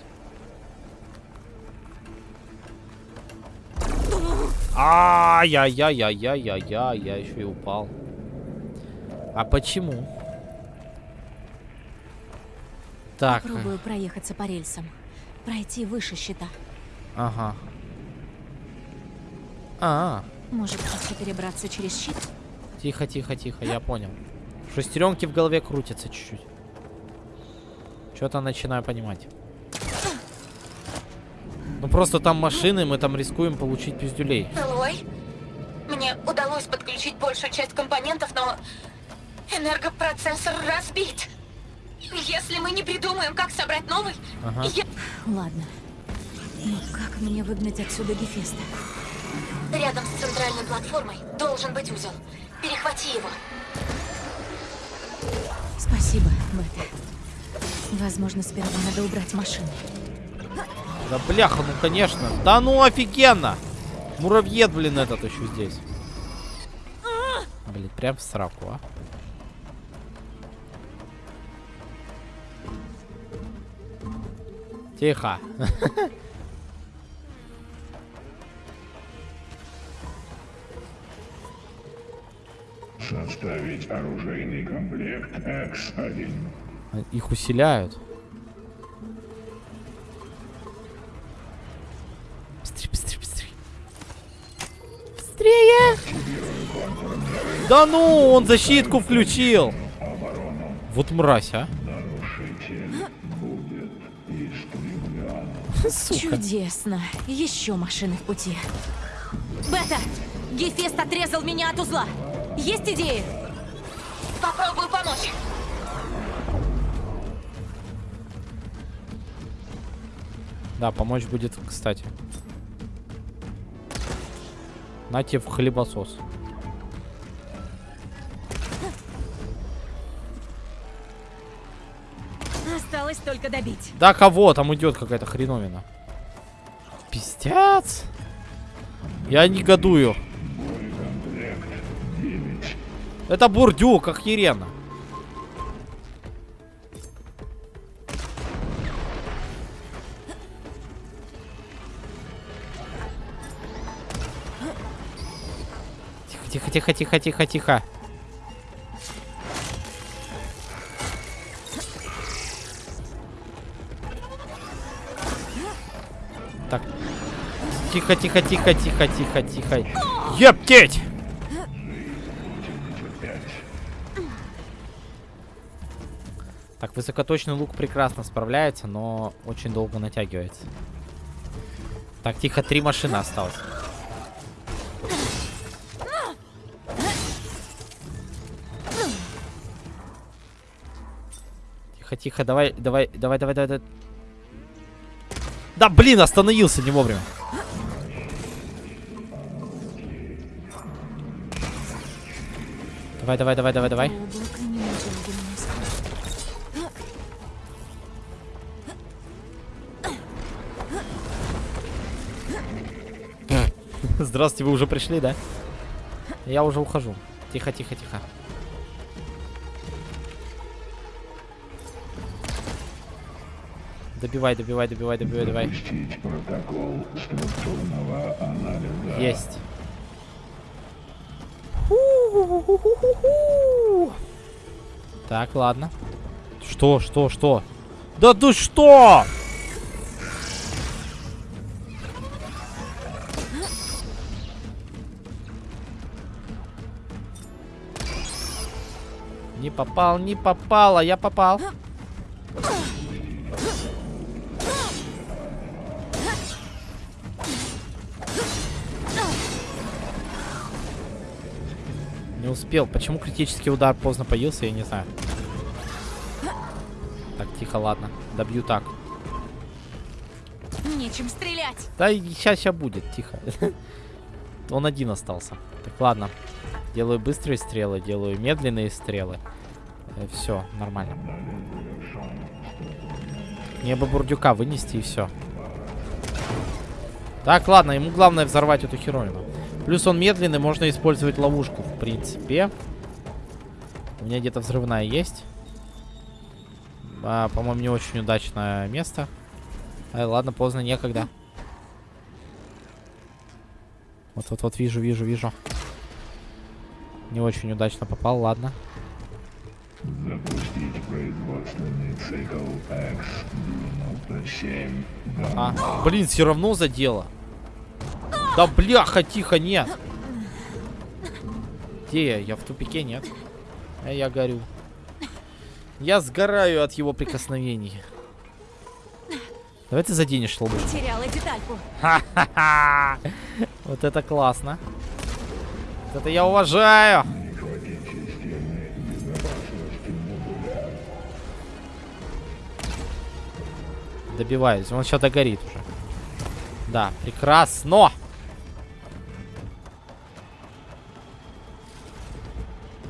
Ай-яй-яй-яй-яй-яй-яй, я еще и упал. А почему? Так, Попробую проехаться по рельсам. Пройти выше щита. ага. А, Может, просто перебраться через щит? тихо, тихо, тихо, я понял. Шестеренки в голове крутятся чуть-чуть. Что-то начинаю понимать. Ну просто там машины, мы там рискуем получить пиздюлей. Элой, мне удалось подключить большую часть компонентов, но Энергопроцессор разбит. Если мы не придумаем, как собрать новый, Ага. я... Ладно. Но как мне выгнать отсюда Гефеста? Рядом с центральной платформой должен быть узел. Перехвати его. Спасибо, Бета. Возможно, сперва надо убрать машину. Да бляха, ну конечно. Да ну офигенно! Муравьед, блин, этот еще здесь. Блин, прям в сраку, а. Тихо. Составить оружейный комплект X1. Их усиляют. Быстрее, быстрее, быстрее. Быстрее! Да ну, он защитку включил. Вот мразь, а. Сука. Чудесно. Еще машины в пути. Бета! Гефест отрезал меня от узла. Есть идеи? Попробую помочь. Да, помочь будет, кстати. На тебе в хлебосос. Осталось только добить. Да кого? Там идет какая-то хреновина. Пиздец. Я негодую. Это бурдюк, как Ерена. Тихо, тихо, тихо, тихо, тихо. Так. Тихо, тихо, тихо, тихо, тихо, тихо. Ептеть! Так, высокоточный лук прекрасно справляется, но очень долго натягивается. Так, тихо, три машины осталось. Тихо, тихо, давай, давай, давай, давай, давай. давай. Да, блин, остановился не вовремя. Давай, давай, давай, давай, давай. Здравствуйте, вы уже пришли, да? Я уже ухожу. Тихо, тихо, тихо. Добивай, добивай, добивай, добивай, давай. Запустить протокол структурного анализа. Есть. Так, ладно. Что, что, что? Да ты что? Не попал, не попал, а я попал. Успел. Почему критический удар поздно появился, я не знаю. Так, тихо, ладно. Добью так. Нечем стрелять. Да сейчас, сейчас будет, тихо. Он один остался. Так, ладно. Делаю быстрые стрелы, делаю медленные стрелы. все, нормально. Мне бы бурдюка вынести и все. Так, ладно, ему главное взорвать эту хероину. Плюс он медленный, можно использовать ловушку, в принципе. У меня где-то взрывная есть. А, По-моему, не очень удачное место. А, ладно, поздно, некогда. Вот-вот-вот, вижу, вижу, вижу. Не очень удачно попал, ладно. Запустить производственный цикл X97. А, блин, все равно задело. Да бляха, тихо, нет. Где я? Я в тупике, нет. А я горю. Я сгораю от его прикосновений. Давай ты заденешь лоб. Потеряла детальку. Ха-ха-ха. Вот это классно. Вот это я уважаю. Добиваюсь. Он что-то горит уже. Да, прекрасно.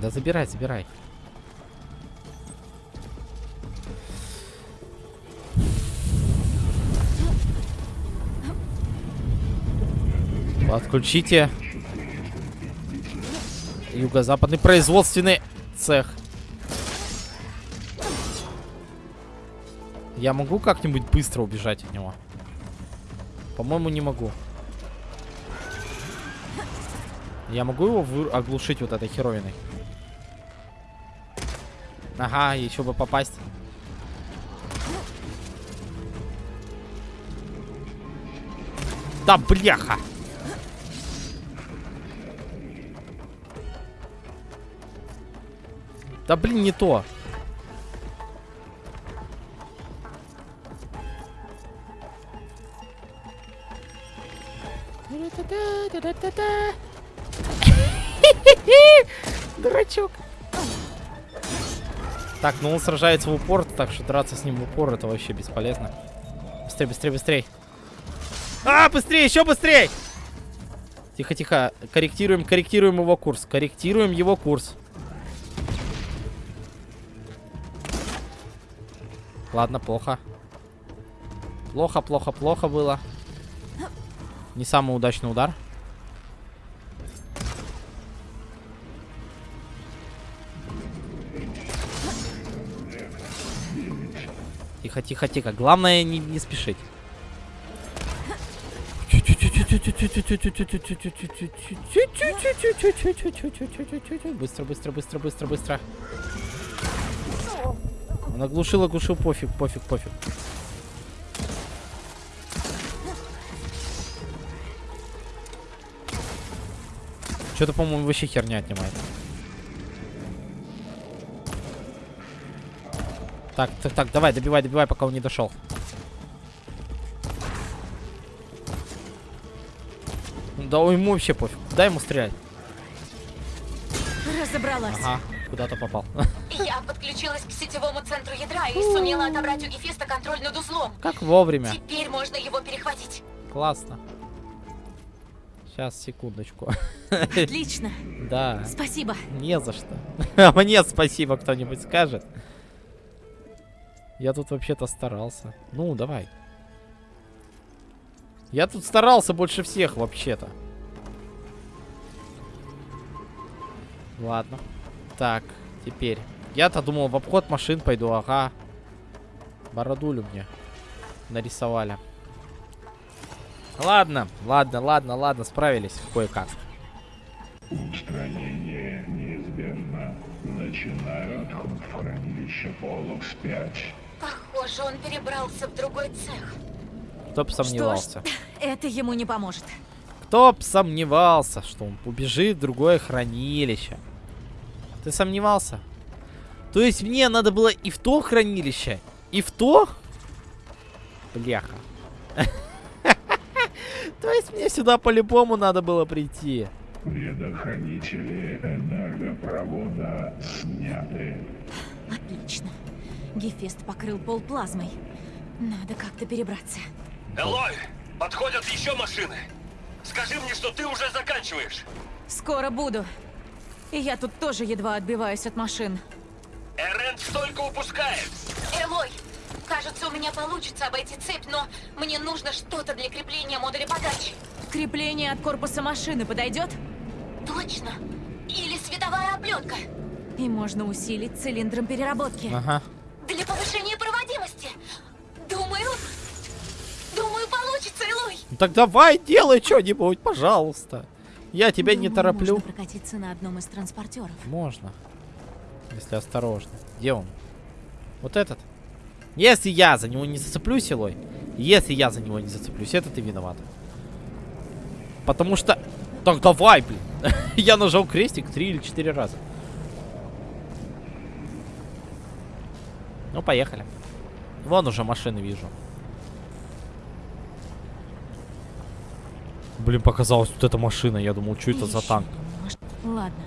Да забирай, забирай. Отключите юго-западный производственный цех. Я могу как-нибудь быстро убежать от него? По-моему, не могу. Я могу его оглушить вот этой херовиной? Ага, еще бы попасть. Да бляха! Да блин, не то. Так, ну он сражается в упор, так что драться с ним в упор это вообще бесполезно. Быстрее, быстрее, быстрее. А, быстрее, еще быстрее! Тихо, тихо. Корректируем, корректируем его курс. Корректируем его курс. Ладно, плохо. Плохо, плохо, плохо было. Не самый удачный удар. Тихо, тихо, тихо. Главное не, не спешить. Быстро, быстро, быстро, быстро, быстро. Он оглушил, оглушил, пофиг, пофиг, пофиг. Что-то, по-моему, вообще херня отнимает. Так, так, так, давай, добивай, добивай, пока он не дошел. Да ему вообще пофиг. Дай ему стрелять. Разобралась. Ага, куда-то попал. Я подключилась к сетевому центру ядра и сумела отобрать у Гефеста контроль над узлом. Как вовремя. Теперь можно его перехватить. Классно. Сейчас, секундочку. Отлично. Да. Спасибо. Не за что. А мне спасибо кто-нибудь скажет. Я тут вообще-то старался. Ну, давай. Я тут старался больше всех вообще-то. Ладно. Так, теперь. Я-то думал, в обход машин пойду, ага. Бородулю мне нарисовали. Ладно, ладно, ладно, ладно, справились кое-как. Устранение неизбежно. Начинаю отход в хранилище Полукс-5. Похоже, он перебрался в другой цех. Кто бы сомневался. Что ж, это ему не поможет. Кто бы сомневался, что он убежит в другое хранилище. Ты сомневался? То есть мне надо было и в то хранилище, и в то? Бляха. То есть мне сюда по-любому надо было прийти. Предохранители энергопровода сняты. Отлично. Гефест покрыл пол плазмой. Надо как-то перебраться. Элой, подходят еще машины. Скажи мне, что ты уже заканчиваешь. Скоро буду. И я тут тоже едва отбиваюсь от машин. Эрент столько упускает. Элой, кажется, у меня получится обойти цепь, но мне нужно что-то для крепления модуля подачи. Крепление от корпуса машины подойдет? Точно. Или световая облетка. И можно усилить цилиндром переработки. Ага. Для повышения проводимости. Думаю... Думаю, получится, Элой. Ну так давай, делай что-нибудь, пожалуйста. Я тебя не Думаю, тороплю. Можно прокатиться на одном из транспортеров. Можно. Если осторожно. Где он? Вот этот? Если я за него не зацеплюсь, Илой, если я за него не зацеплюсь, это ты виновата. Потому что... Так давай, блин. я нажал крестик три или четыре раза. Ну, поехали. Вон уже машины вижу. Блин, показалась вот эта машина. Я думал, что это за танк. Ладно.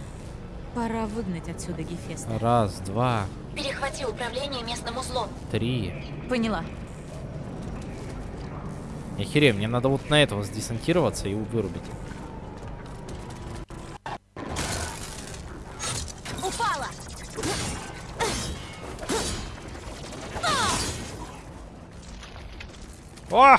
Пора выгнать отсюда Гефеста. Раз, два, Перехвати управление местным узлом. три. Поняла. Я херею, мне надо вот на этого сдесантироваться и вырубить. О!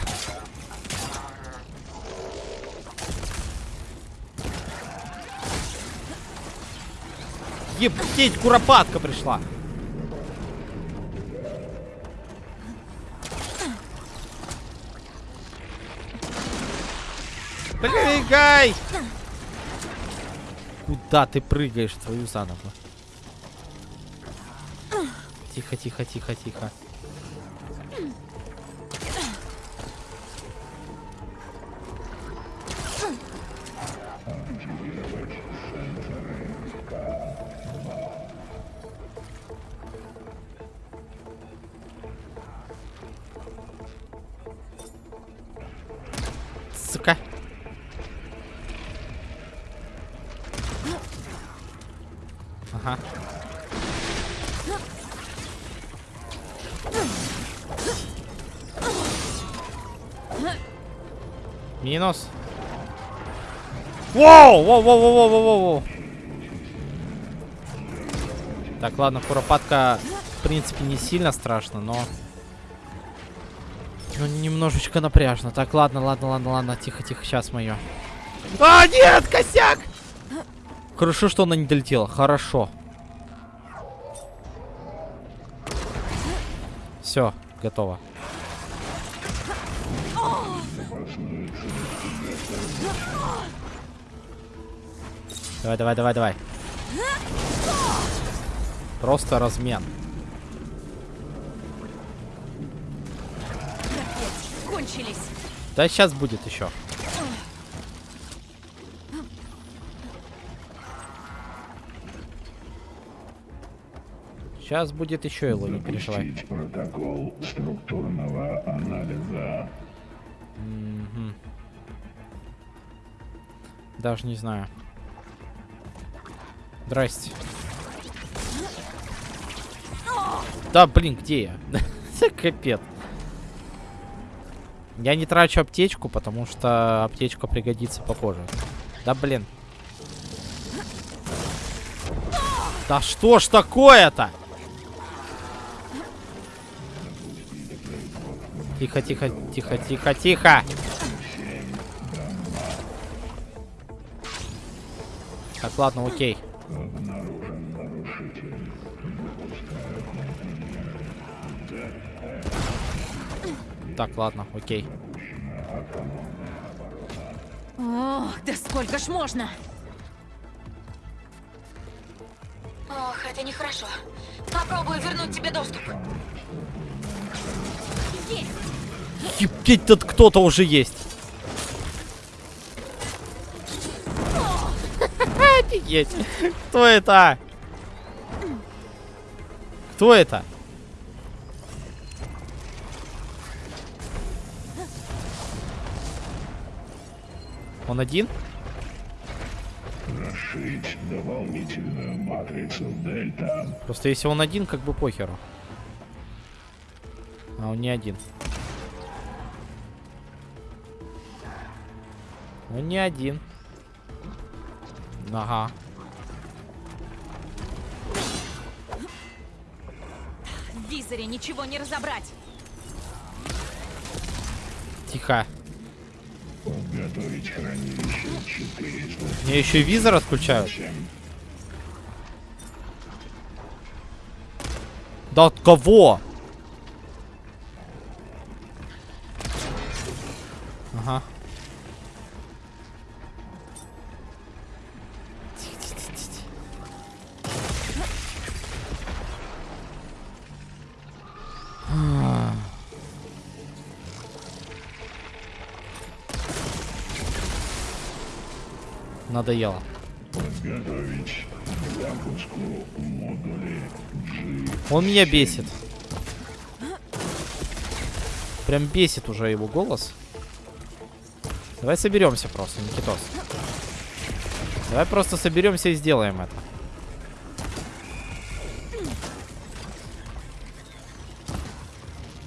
Ептить, куропатка пришла. Прыгай! Куда ты прыгаешь, твою заново? Тихо, тихо, тихо, тихо. Сука. Ага. Минус. Воу! Воу, воу, воу, воу, воу, воу. Так, ладно, куропатка, в принципе, не сильно страшно, но... Ну, немножечко напряжно. Так, ладно, ладно, ладно, ладно. Тихо, тихо, сейчас мое. А, нет, косяк! Хорошо, что она не долетела. Хорошо. Все, готово. Давай, давай, давай, давай. Просто размен. Кончились. Да сейчас будет еще. Сейчас будет еще Эло, не переживай. Запустить протокол структурного анализа. Мгм. Даже не знаю. Здрасте. Да, блин, где я? Капец. Я не трачу аптечку, потому что аптечка пригодится попозже. Да, блин. Да что ж такое-то? Тихо, тихо, тихо, тихо, тихо. Так, ладно, окей. Так, ладно, окей. Ох, да сколько ж можно? Ох, это нехорошо. Попробую вернуть тебе доступ. Ебать, тут кто-то уже есть. Офигеть. Кто это? Кто это? Он один? Расширить дополнительную матрицу Дельта. Просто если он один, как бы похеру. А он не один. Он не один. Ага. В визоре ничего не разобрать. Тихо. Подготовить хранилище 400. Мне еще и визор отключают. Да от кого? Ага. А. Надоело. Подготовить к запуску модули G. Он меня бесит. Прям бесит уже его голос. Давай соберемся просто, Никитос. Давай просто соберемся и сделаем это.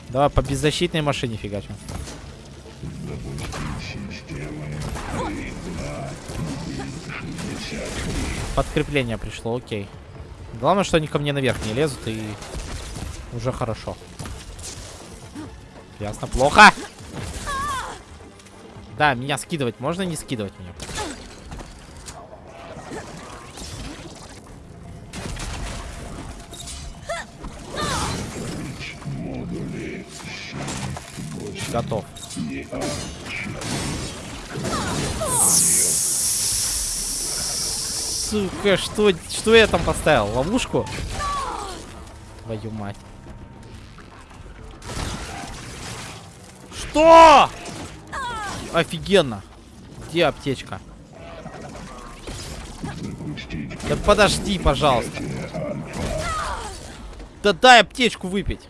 Давай по беззащитной машине фигачим. Подкрепление пришло, окей. Главное, что они ко мне наверх не лезут и уже хорошо. Ясно, плохо. Да, меня скидывать можно не скидывать меня? Готов. Сука, что, что я там поставил? Ловушку? Твою мать. Что? Офигенно. Где аптечка? Да подожди, пожалуйста. Да дай аптечку выпить.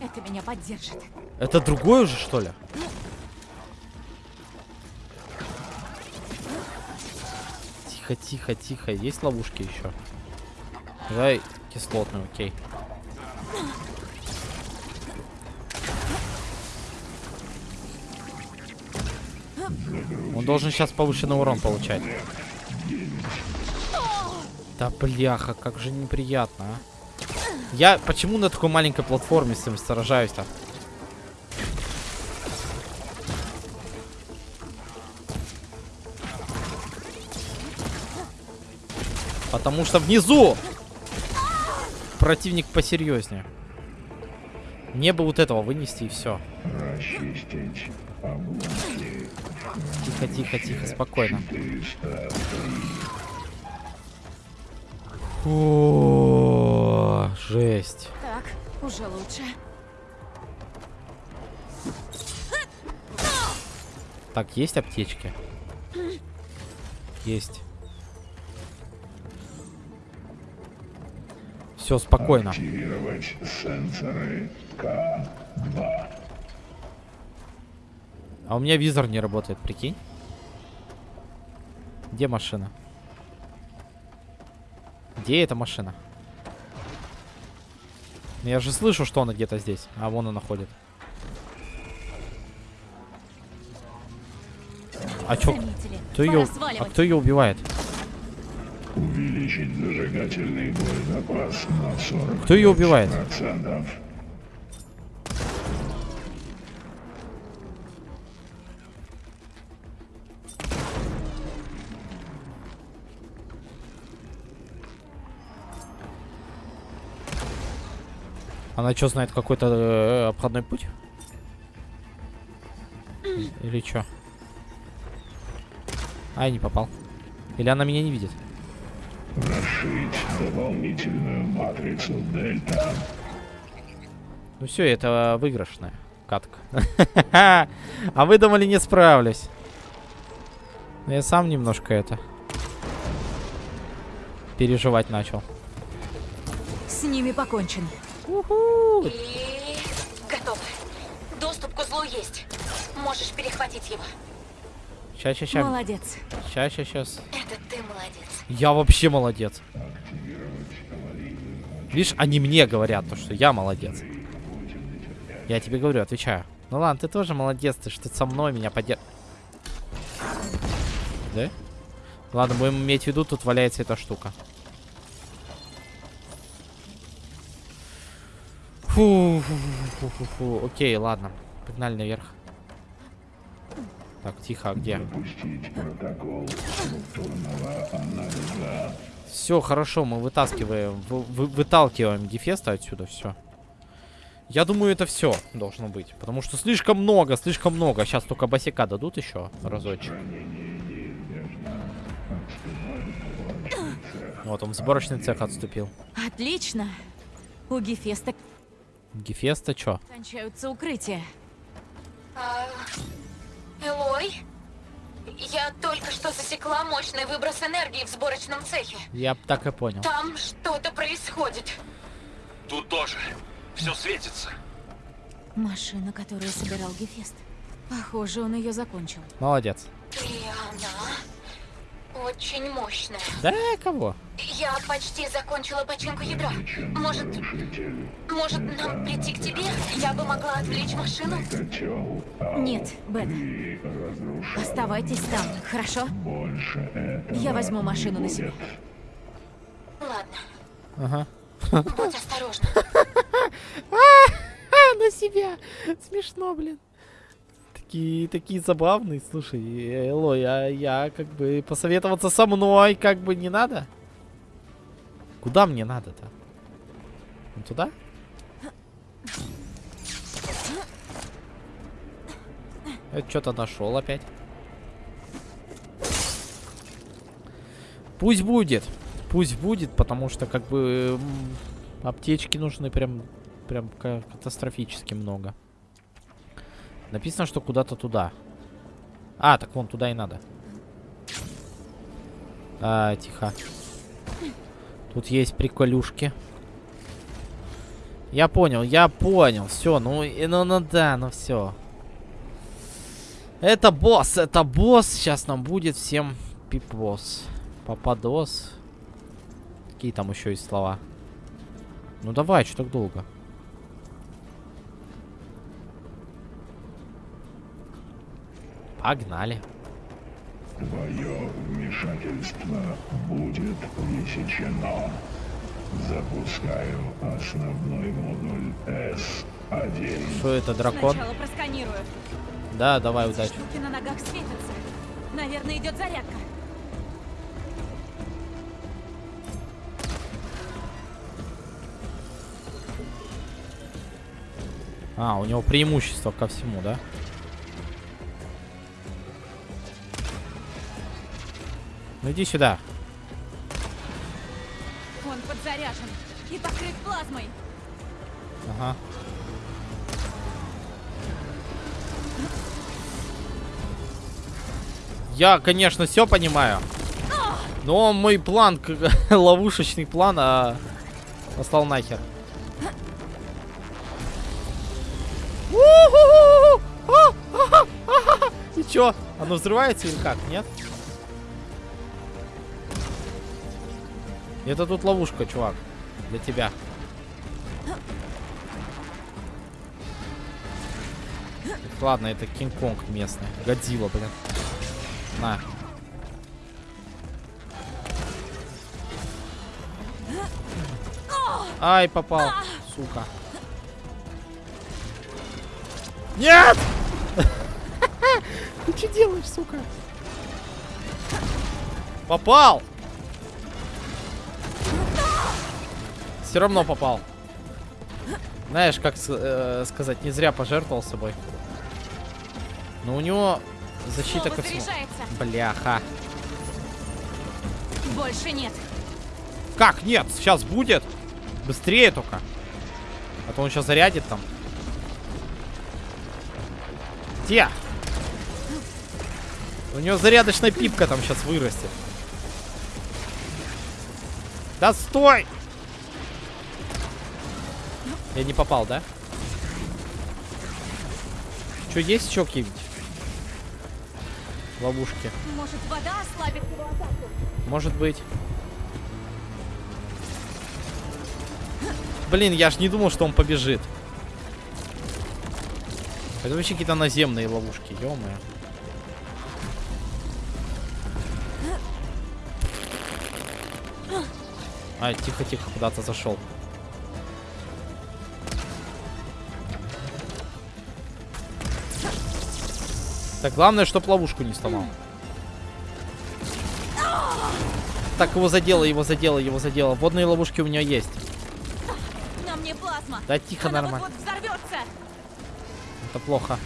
Это меня поддержит. Это другой уже, что ли? Тихо, тихо, тихо. Есть ловушки еще? Давай кислотный, окей. Он должен сейчас повышенный урон получать. Да бляха, как же неприятно, а. Я почему на такой маленькой платформе с ним сражаюсь-то? Потому что внизу противник посерьезнее. Мне бы вот этого вынести и все. Тихо, тихо, тихо, спокойно. О, жесть. Так, уже лучше. Так, есть аптечки? Есть. Все, спокойно. Активировать сенсоры К2. А у меня визор не работает, прикинь. Где машина? Где эта машина? Я же слышу, что она где-то здесь. А вон она ходит. А чё? Кто ее, а кто ее убивает? Увеличить зажигательный боезапас на 40 Кто ее убивает? процентов. Она что знает какой-то э, обходной путь? Или что? А, я не попал. Или она меня не видит? Расширить дополнительную матрицу Дельта. Ну все, это выигрышная катка. А вы думали, не справлюсь. Но Я сам немножко это переживать начал. С ними покончено. И... Готово. Доступ к узлу есть. Можешь перехватить его. Сейчас, сейчас, сейчас. Молодец. Сейчас, сейчас, сейчас. Это ты молодец. Я вообще молодец. Видишь, они мне говорят, то, что я молодец. Я тебе говорю, отвечаю. Ну ладно, ты тоже молодец, ты что со мной меня поддерж... Да? Ладно, будем иметь в виду, тут валяется эта штука. Фу, фу, фу, фу, фу. Окей, ладно. Погнали наверх. Так, тихо, а где? Все, хорошо, мы вытаскиваем, вы- вы- выталкиваем Гефеста отсюда, все. Я думаю, это все должно быть. Потому что слишком много, слишком много. Сейчас только босика дадут еще разочек. Вот он в сборочный цех отступил. Отлично. У Гефеста Гефеста что? кончаются укрытия. Элой? Я только что засекла мощный выброс энергии в сборочном цехе. Я так и понял. Там что-то происходит. Тут тоже. Все светится. Машина, которую собирал Гефест. Похоже, он ее закончил. Молодец. И она очень мощная. Да, кого? Я почти закончила починку ядра. Может, может нам прийти к тебе? Я бы могла отвлечь машину. Нет, Бен. Оставайтесь там, хорошо? Я возьму машину на себя. Ладно. Ага. Будь осторожна. А, на себя. Смешно, блин такие, такие забавные. Слушай, Эло, я, я как бы посоветоваться со мной как бы не надо. Куда мне надо-то? Ну, туда? Я что-то нашел опять. Пусть будет. Пусть будет, потому что как бы аптечки нужны прям, прям катастрофически много. Написано, что куда-то туда. А, так вон туда и надо. А, тихо. Тут есть приколюшки. Я понял, я понял. Все, ну, ну, ну да, ну все. Это босс, это босс. Сейчас нам будет всем пипос. Попадос. Какие там еще есть слова? Ну давай, что так долго? Погнали. Твое вмешательство будет пресечено. Запускаю основной модуль С1. Что это, дракон? Сначала просканирую. Да, давай, удачи. Штуки на ногах светятся. Наверное, идет зарядка. А, у него преимущество ко всему, да? Да. Ну иди сюда. Он подзаряжен и покрыт плазмой. Ага. Я, конечно, все понимаю. Но мой план, ловушечный план, а... послал нахер. А, а, а, и чё? Оно взрывается или как? Нет? Это тут ловушка, чувак. Для тебя. Ладно, это Кинг-Конг местный. Годзилла, блин. На. Ай, попал. Сука. Нет! Ты что делаешь, сука? Попал! Все равно попал. Знаешь, как э, сказать, не зря пожертвовал собой. Но у него защита ко всему. Бляха. Больше нет. Как нет? Сейчас будет. Быстрее только. А то он сейчас зарядит там. Где? У него зарядочная пипка там сейчас вырастет. Да стой! Я не попал, да? Что, есть еще какие-нибудь? Ловушки. Может, вода ослабит его атаку? Может быть. Блин, я ж не думал, что он побежит. Это вообще какие-то наземные ловушки, ё -моё. А, тихо-тихо, куда-то зашел. Так, главное, чтоб ловушку не сломал. Так, его задело, его задело, его задело. Водные ловушки у меня есть. Нам не. Да тихо, Она нормально. Вот -вот. Это плохо.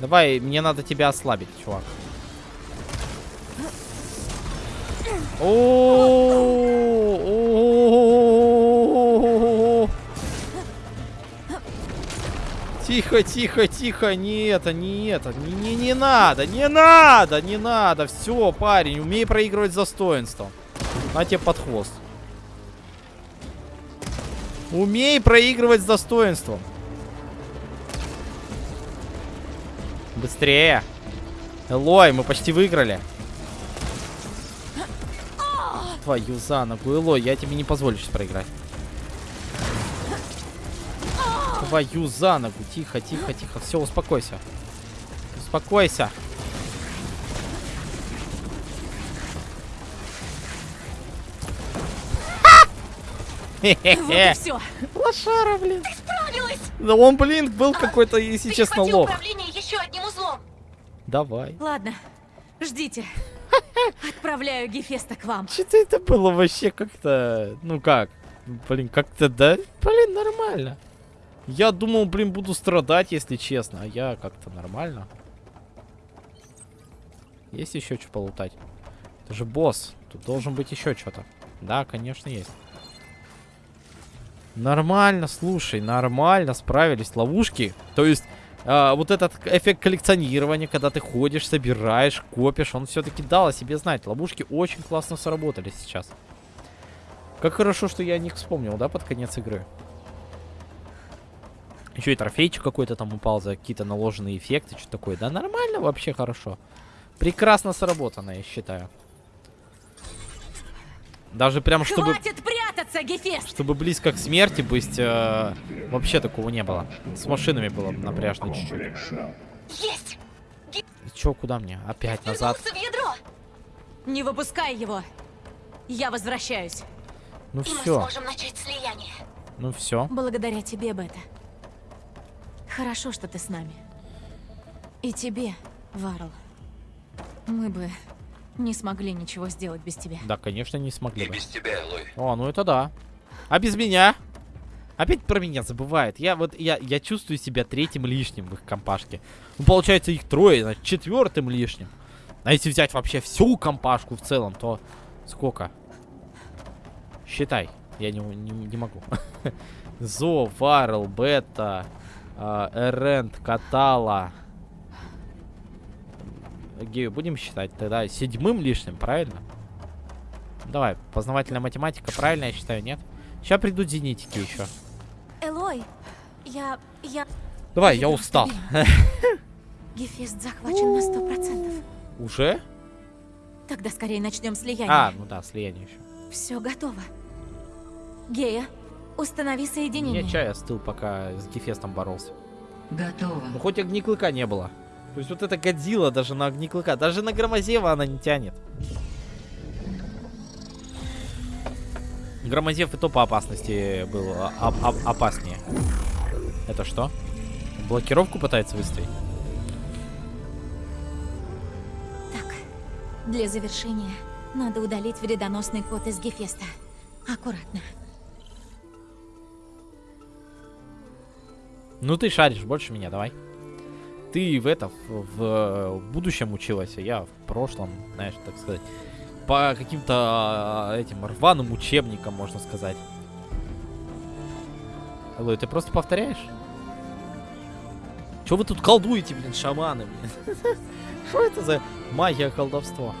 Давай, мне надо тебя ослабить, чувак. О, о, Тихо, тихо, тихо. Не это, не это. Не, не, не надо, не надо, не надо. Все, парень, умей проигрывать с достоинством. На тебе под хвост. Умей проигрывать с достоинством. Быстрее. Элой, мы почти выиграли. Твою за ногу, Элой, я тебе не позволю сейчас проиграть. Твою за ногу. Тихо, тихо, тихо. Все, успокойся. Успокойся. Вот все. Лошара, блин. Ты справилась! Да он, блин, был какой-то, если честно, Перехвати лох. еще одним узлом. Давай. Ладно, ждите. Отправляю Гефеста к вам. Что-то это было вообще как-то... Ну как? Блин, как-то, да? Блин, нормально. Я думал, блин, буду страдать, если честно. А я как-то нормально. Есть еще что полутать? Это же босс. Тут должен быть еще что-то. Да, конечно, есть. Нормально, слушай, нормально справились. Ловушки. То есть, а, вот этот эффект коллекционирования, когда ты ходишь, собираешь, копишь, он все-таки дал о себе знать. Ловушки очень классно сработали сейчас. Как хорошо, что я о них вспомнил, да, под конец игры. Еще и трофейчик какой-то там упал за какие-то наложенные эффекты, что такое. Да нормально, вообще хорошо. Прекрасно сработано, я считаю. Даже прям, чтобы... Хватит прятаться, Гефест! Чтобы близко к смерти быть, э, вообще такого не было. С машинами было напряжно чуть-чуть. Есть! Чё, куда мне? Опять назад. В ядро! Не выпускай его. Я возвращаюсь. Ну все, ну все. Благодаря тебе, Бета. Хорошо, что ты с нами. И тебе, Варл. Мы бы не смогли ничего сделать без тебя. Да, конечно, не смогли И бы. без тебя, Элой. О, ну это да. А без меня? Опять про меня забывает. Я вот, я, я чувствую себя третьим лишним в их компашке. Ну, получается, их трое, значит, четвертым лишним. А если взять вообще всю компашку в целом, то сколько? Считай. Я не, не, не могу. Зо, Варл, Бета, Эрент, Катала. Гею будем считать тогда седьмым лишним, правильно? Давай, познавательная математика, правильно я считаю, нет? Сейчас придут зенитики еще. Элой, я... я... Давай, я устал. Гефест захвачен на сто процентов. Уже? Тогда скорее начнем слияние. А, ну да, слияние еще. Все готово. Гея, установи соединение. Мне чай остыл, пока с Гефестом боролся. Готово. Ну хоть огниклыка не было. То есть вот эта Годзилла даже на огниклыка, даже на Громозева она не тянет. Громозев и то по опасности был а- а- а- опаснее. Это что? Блокировку пытается выставить? Так, для завершения надо удалить вредоносный код из Гефеста. Аккуратно. Ну ты шаришь больше меня, давай. Ты в это, в, в будущем училась, а я в прошлом, знаешь, так сказать. По каким-то а, этим рваным учебникам, можно сказать. Элой, ты просто повторяешь? Че вы тут колдуете, блин, шаманы, блин? Что это за магия колдовство?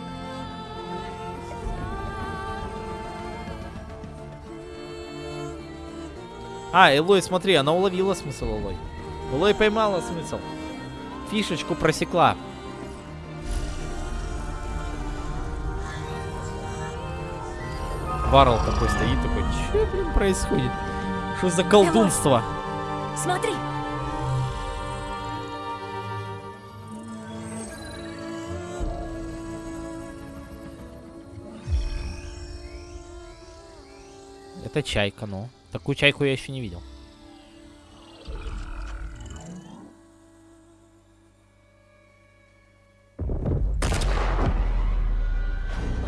А, Элой, смотри, она уловила смысл Элой. Элой поймала смысл. Фишечку просекла. Баррел такой стоит, такой, что, блин, происходит? Что за колдунство? Смотри! Это чайка, ну. Такую чайку я еще не видел.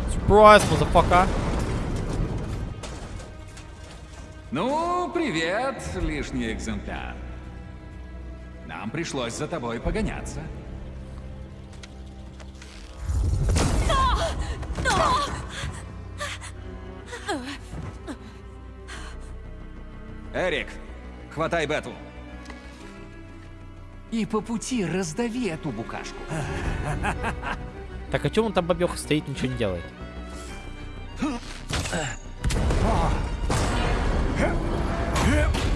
Surprise, motherfucker. Ну, привет, лишний экземпляр. Нам пришлось за тобой погоняться. Эрик, хватай Бету. И по пути раздави эту букашку. Так, а чем он там бабеха стоит, ничего не делает?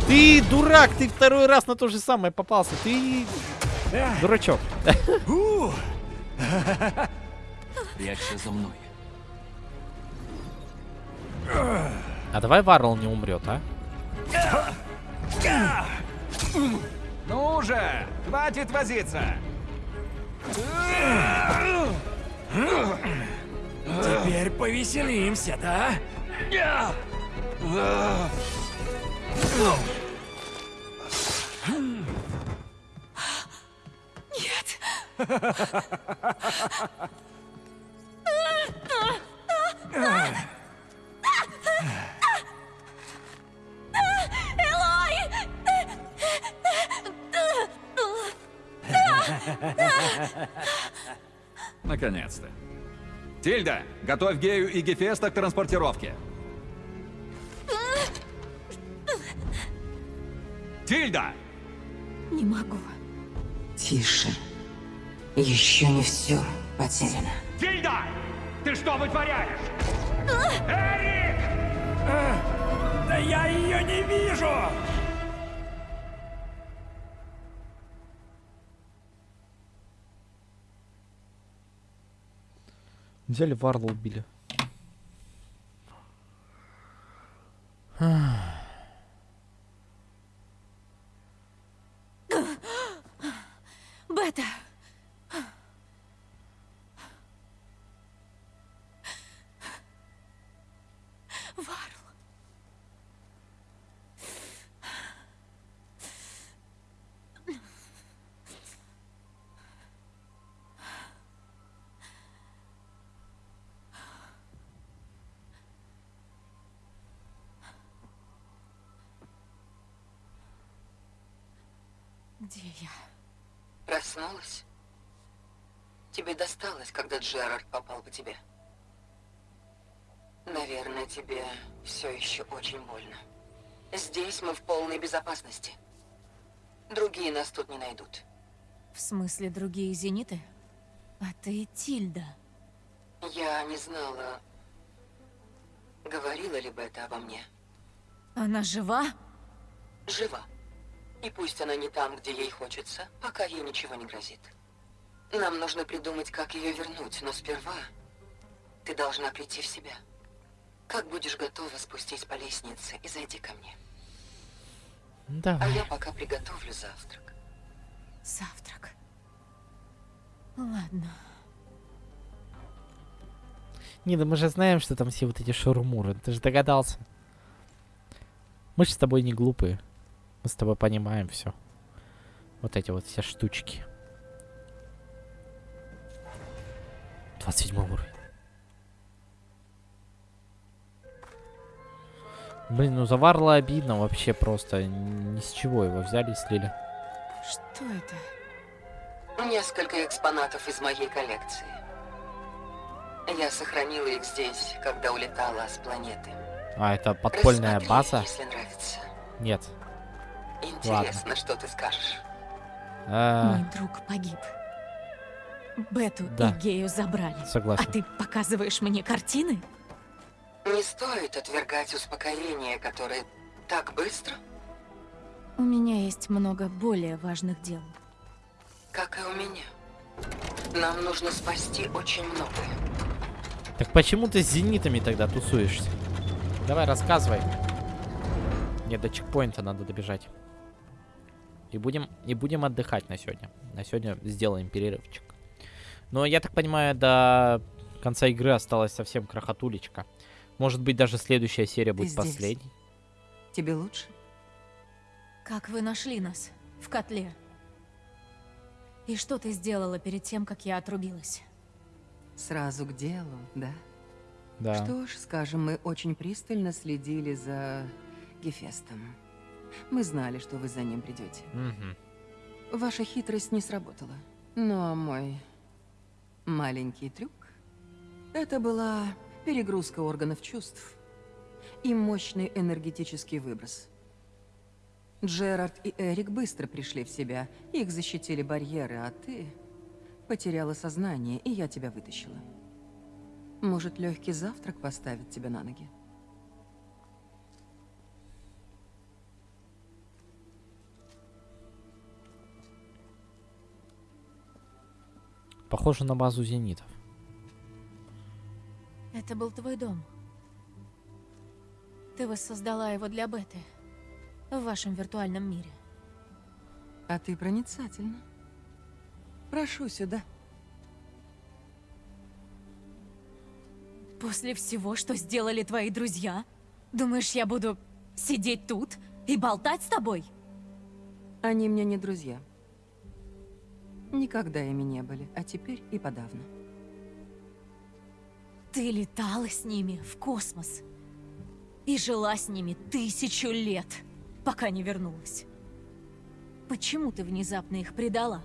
Ты дурак, ты второй раз на то же самое попался. Ты дурачок. Прячься за мной. А давай Варрел не умрет, а? Ну же, хватит возиться! Теперь повеселимся, да? Нет. Наконец-то. Тильда, готовь Гею и Гефеста к транспортировке. Тильда! Не могу. Тише. Еще не все потеряно. Тильда! Ты что вытворяешь? Эрик! Да я ее не вижу! Взяли Варла убили. Бета! Варл. Где я? Проснулась? Тебе досталось, когда Джерард попал по тебе. Наверное, тебе все еще очень больно. Здесь мы в полной безопасности. Другие нас тут не найдут. В смысле, другие зениты? А ты Тильда. Я не знала, говорила ли бы это обо мне. Она жива? Жива. И пусть она не там, где ей хочется, пока ей ничего не грозит. Нам нужно придумать, как ее вернуть, но сперва ты должна прийти в себя. Как будешь готова спустись по лестнице и зайди ко мне. А Давай. я пока приготовлю завтрак. Завтрак. Ладно. Не, да мы же знаем, что там все вот эти шурмуры. Ты же догадался. Мы же с тобой не глупые. Мы с тобой понимаем все. Вот эти вот все штучки. 27 уровень. Блин, ну за Варла обидно вообще просто. Ни с чего его взяли и слили. Что это? Несколько экспонатов из моей коллекции. Я сохранила их здесь, когда улетала с планеты. А, это подпольная Рассмотри, база? если нравится. Нет. Интересно, что ты скажешь. А, Мой друг погиб. Бету Да. и Гею забрали. Согласен. А ты показываешь мне картины? Не стоит отвергать успокоение, которое так быстро, У меня есть много более важных дел. как и у меня. Нам нужно спасти очень многое. Так почему ты с зенитами тогда тусуешься? Давай, рассказывай. Нет, до чекпоинта надо добежать. И будем, и будем отдыхать на сегодня. На сегодня сделаем перерывчик. Но я так понимаю, до конца игры осталась совсем крохотулечка. Может быть, даже следующая серия будет здесь. последней. Тебе лучше? Как вы нашли нас? В котле. И что ты сделала перед тем, как я отрубилась? Сразу к делу, да? Да. Что ж, скажем, мы очень пристально следили за Гефестом. Мы знали, что вы за ним придете. Мгм. Ваша хитрость не сработала. Но мой маленький трюк — это была перегрузка органов чувств и мощный энергетический выброс. Джерард и Эрик быстро пришли в себя, их защитили барьеры, а ты потеряла сознание, и я тебя вытащила. Может, легкий завтрак поставит тебя на ноги? Похоже на базу зенитов. Это был твой дом. Ты воссоздала его для Беты. В вашем виртуальном мире. А ты проницательна. Прошу сюда. После всего, что сделали твои друзья, думаешь, я буду сидеть тут и болтать с тобой? Они мне не друзья. Никогда ими не были, а теперь и подавно. Ты летала с ними в космос и жила с ними тысячу лет, пока не вернулась. Почему ты внезапно их предала?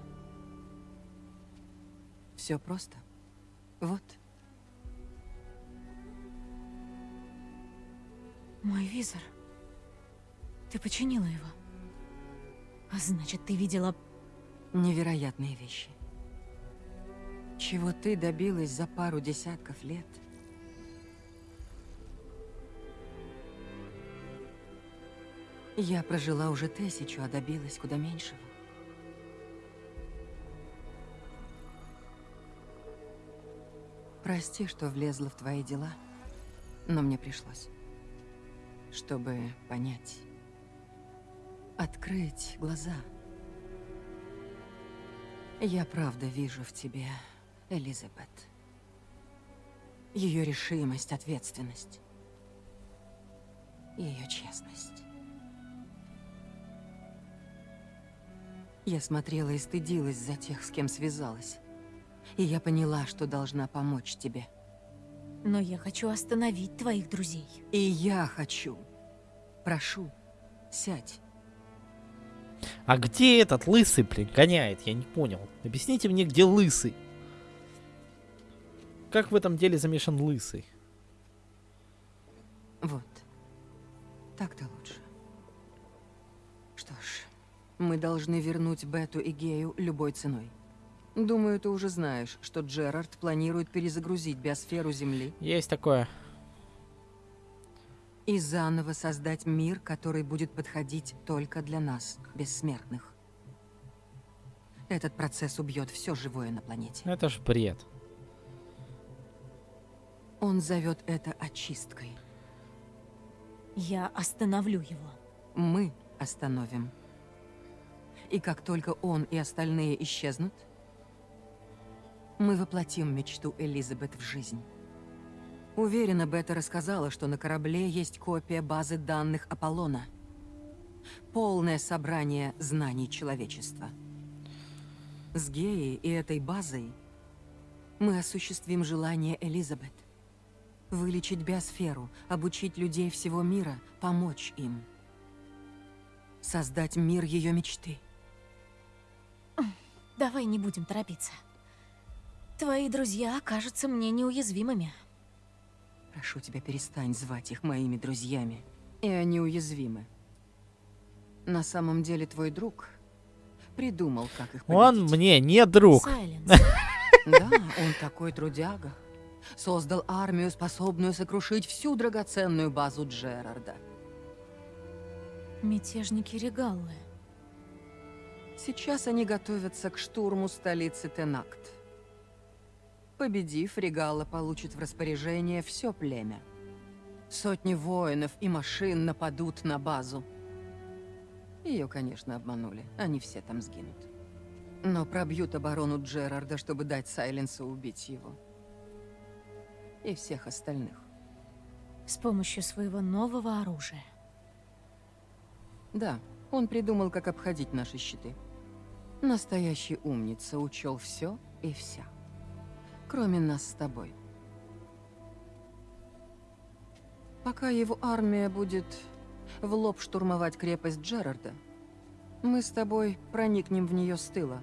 Все просто. Вот. Мой визор. Ты починила его. А значит, ты видела... Невероятные вещи. Чего ты добилась за пару десятков лет? Я прожила уже тысячу, а добилась куда меньшего. Прости, что влезла в твои дела, но мне пришлось. Чтобы понять. Открыть глаза. Я правда вижу в тебе Элизабет. Ее решимость, ответственность. Ее честность. Я смотрела и стыдилась за тех, с кем связалась. И я поняла, что должна помочь тебе. Но я хочу остановить твоих друзей. И я хочу. Прошу, сядь. А где этот лысый, блин, гоняет? Я не понял. Объясните мне, где лысый. Как в этом деле замешан лысый? Вот. Так-то лучше. Что ж, мы должны вернуть Бету и Гею любой ценой. Думаю, ты уже знаешь, что Джерард планирует перезагрузить биосферу Земли. Есть такое. И заново создать мир, который будет подходить только для нас, бессмертных. Этот процесс убьет все живое на планете. Это ж бред. Он зовет это очисткой. Я остановлю его. Мы остановим. И как только он и остальные исчезнут, мы воплотим мечту Элизабет в жизнь. Уверена, Бета рассказала, что на корабле есть копия базы данных Аполлона. Полное собрание знаний человечества. С Геей и этой базой мы осуществим желание Элизабет. Вылечить биосферу, обучить людей всего мира, помочь им. Создать мир ее мечты. Давай не будем торопиться. Твои друзья кажутся мне неуязвимыми. Прошу тебя, перестань звать их моими друзьями. И они уязвимы. На самом деле твой друг придумал, как их победить. Он мне не друг. Да, он такой трудяга. Создал армию, способную сокрушить всю драгоценную базу Джерарда. Мятежники Регаллы. Сейчас они готовятся к штурму столицы Тенакт. Победив, Регала получит в распоряжение все племя. Сотни воинов и машин нападут на базу. Ее, конечно, обманули. Они все там сгинут. Но пробьют оборону Джерарда, чтобы дать Сайленсу убить его. И всех остальных. С помощью своего нового оружия. Да, он придумал, как обходить наши щиты. Настоящий умница учел все и вся. Кроме нас с тобой. Пока его армия будет в лоб штурмовать крепость Джерарда, мы с тобой проникнем в нее с тыла.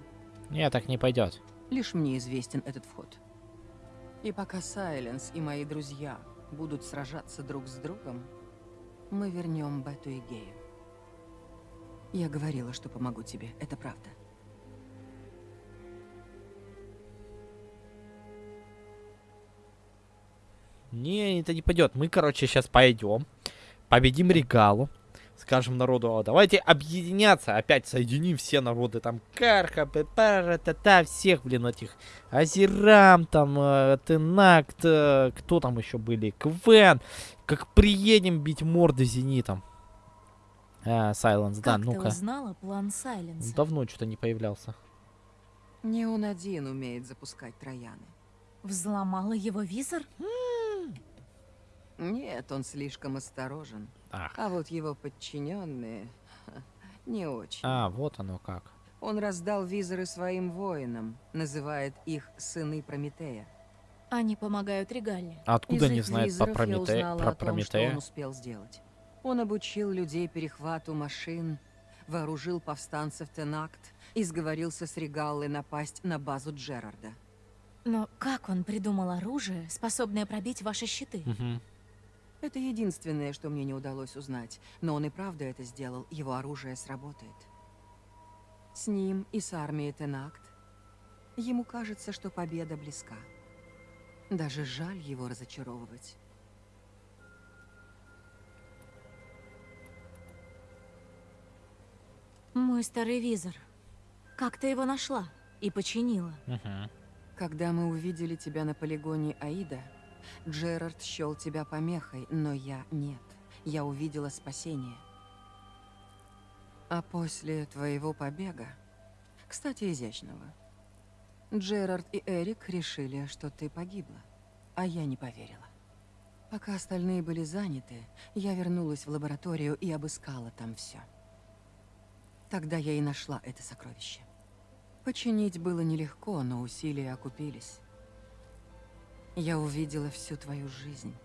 Нет, так не пойдет. Лишь мне известен этот вход. И пока Сайленс и мои друзья будут сражаться друг с другом, мы вернем Бету и Гею. Я говорила, что помогу тебе, это правда. Не, это не пойдет. Мы, короче, сейчас пойдем, победим Регалу, скажем народу, «А давайте объединяться, опять соединим все народы, там, Карха, Пепара, Тата, всех, блин, этих, Азерам, там, э, Тенакт, э, кто там еще были, Квен, как приедем бить морды Зенитом. Э, Сайленс, да, как ты ну-ка. узнала план Сайленса? Давно что-то не появлялся. Не он один умеет запускать трояны. Взломала его визор? Нет, он слишком осторожен. Ах. А вот его подчиненные не очень. А, вот оно как. Он раздал визоры своим воинам, называет их сыны Прометея. Они помогают Регале. А откуда Из не знает про Прометея? узнала Про о том, что Прометея? он успел сделать. Он обучил людей перехвату машин, вооружил повстанцев Тенакт и сговорился с Регаллой напасть на базу Джерарда. Но как он придумал оружие, способное пробить ваши щиты? Это единственное, что мне не удалось узнать. Но он и правда это сделал, его оружие сработает. С ним и с армией Тенакт ему кажется, что победа близка. Даже жаль его разочаровывать. Мой старый визор. Как ты его нашла и починила? Когда мы увидели тебя на полигоне Аида, Джерард счел тебя помехой, но я нет. Я увидела спасение. А после твоего побега, кстати, изящного, Джерард и Эрик решили, что ты погибла, а я не поверила. Пока остальные были заняты, я вернулась в лабораторию и обыскала там все. Тогда я и нашла это сокровище. Починить было нелегко, но усилия окупились. Я увидела всю твою жизнь.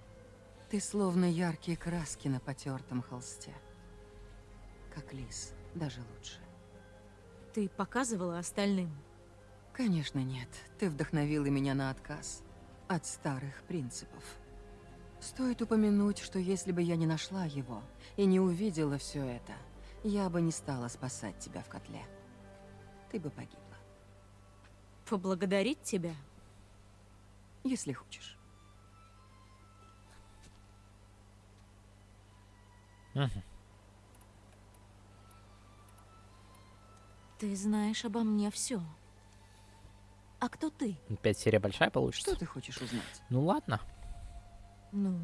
Ты словно яркие краски на потертом холсте. Как лис, даже лучше. Ты показывала остальным? Конечно, нет. Ты вдохновила меня на отказ от старых принципов. Стоит упомянуть, что если бы я не нашла его и не увидела все это, я бы не стала спасать тебя в котле. Ты бы погибла, Поблагодарить тебя? Если хочешь. Ты знаешь обо мне все. А кто ты? Опять серия большая получится? Что ты хочешь узнать? Ну ладно. Ну,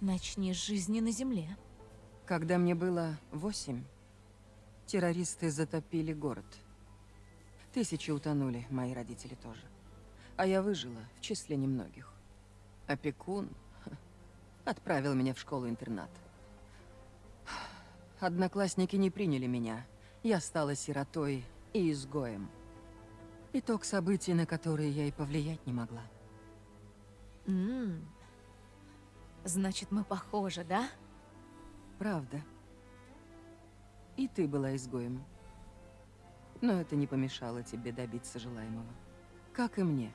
начни с жизни на земле. Когда мне было восемь, террористы затопили город. Тысячи утонули, мои родители тоже. А я выжила в числе немногих. Опекун отправил меня в школу-интернат. Одноклассники не приняли меня. Я стала сиротой и изгоем. Итог событий, на которые я и повлиять не могла. М. Значит, мы похожи, да? Правда. И ты была изгоем. Но это не помешало тебе добиться желаемого. Как и мне.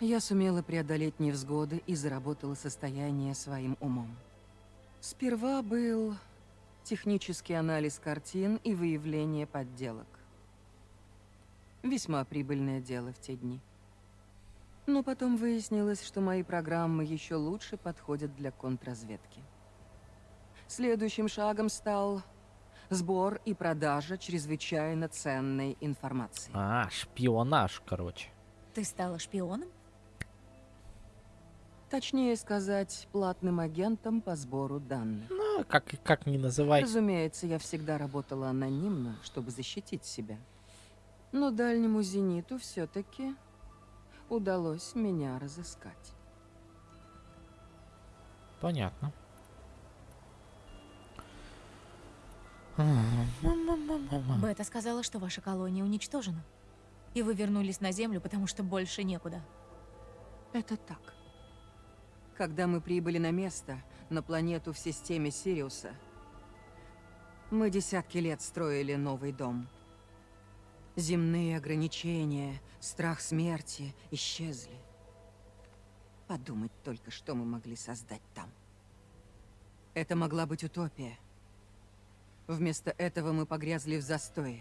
Я сумела преодолеть невзгоды и заработала состояние своим умом. Сперва был технический анализ картин и выявление подделок. Весьма прибыльное дело в те дни. Но потом выяснилось, что мои программы еще лучше подходят для контрразведки. Следующим шагом стал сбор и продажа чрезвычайно ценной информации. А, шпионаж, короче. Ты стала шпионом? Точнее сказать, платным агентом по сбору данных. Ну, как, как ни называй. Разумеется, я всегда работала анонимно, чтобы защитить себя. Но дальнему зениту все-таки удалось меня разыскать. Понятно. Бета сказала, что ваша колония уничтожена. И вы вернулись на Землю, потому что больше некуда. Это так. Когда мы прибыли на место, на планету в системе Сириуса, мы десятки лет строили новый дом. Земные ограничения, страх смерти исчезли. Подумать только, что мы могли создать там. Это могла быть утопия. Вместо этого мы погрязли в застое,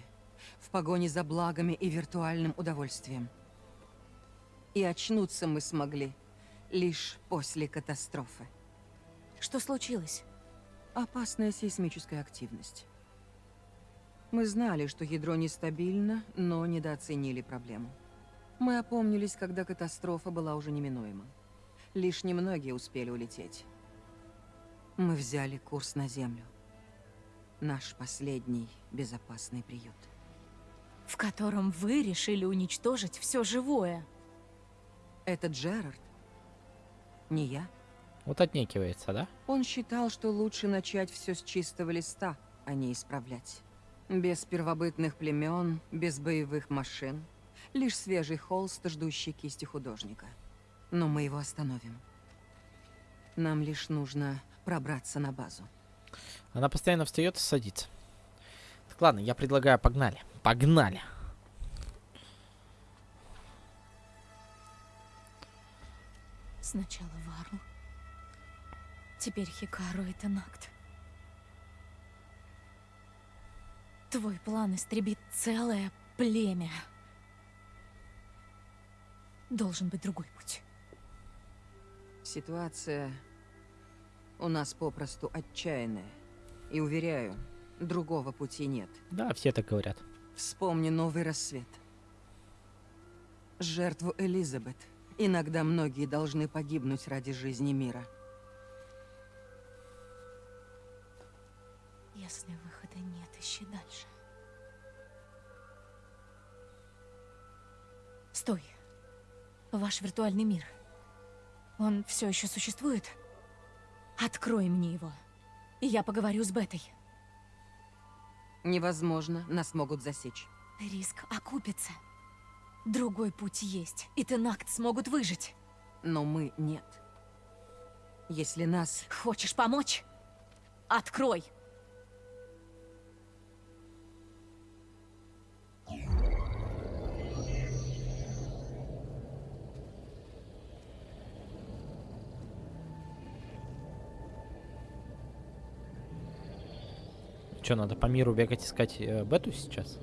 в погоне за благами и виртуальным удовольствием. И очнуться мы смогли лишь после катастрофы. Что случилось? Опасная сейсмическая активность. Мы знали, что ядро нестабильно, но недооценили проблему. Мы опомнились, когда катастрофа была уже неминуема. Лишь немногие успели улететь. Мы взяли курс на Землю. Наш последний безопасный приют. В котором вы решили уничтожить все живое. Это Джерард. Не я. Вот отнекивается, да? Он считал, что лучше начать все с чистого листа, а не исправлять. Без первобытных племен, без боевых машин. Лишь свежий холст, ждущий кисти художника. Но мы его остановим. Нам лишь нужно пробраться на базу. Она постоянно встает и садится. Так ладно, я предлагаю, погнали. Погнали. Сначала Варл. Теперь Хикару и Тенакт. Твой план истребит целое племя. Должен быть другой путь. Ситуация у нас попросту отчаянная. И уверяю, другого пути нет. Да, все так говорят. Вспомни новый рассвет. Жертву Элизабет. Иногда многие должны погибнуть ради жизни мира. Если выхода нет, ищи дальше. Стой. Ваш виртуальный мир. Он все еще существует? Открой мне его. И я поговорю с Бетой. Невозможно, нас могут засечь. Риск окупится. Другой путь есть, и Тенакт смогут выжить. Но мы нет. Если нас... Хочешь помочь? Открой! Что, надо по миру бегать искать э, бету сейчас?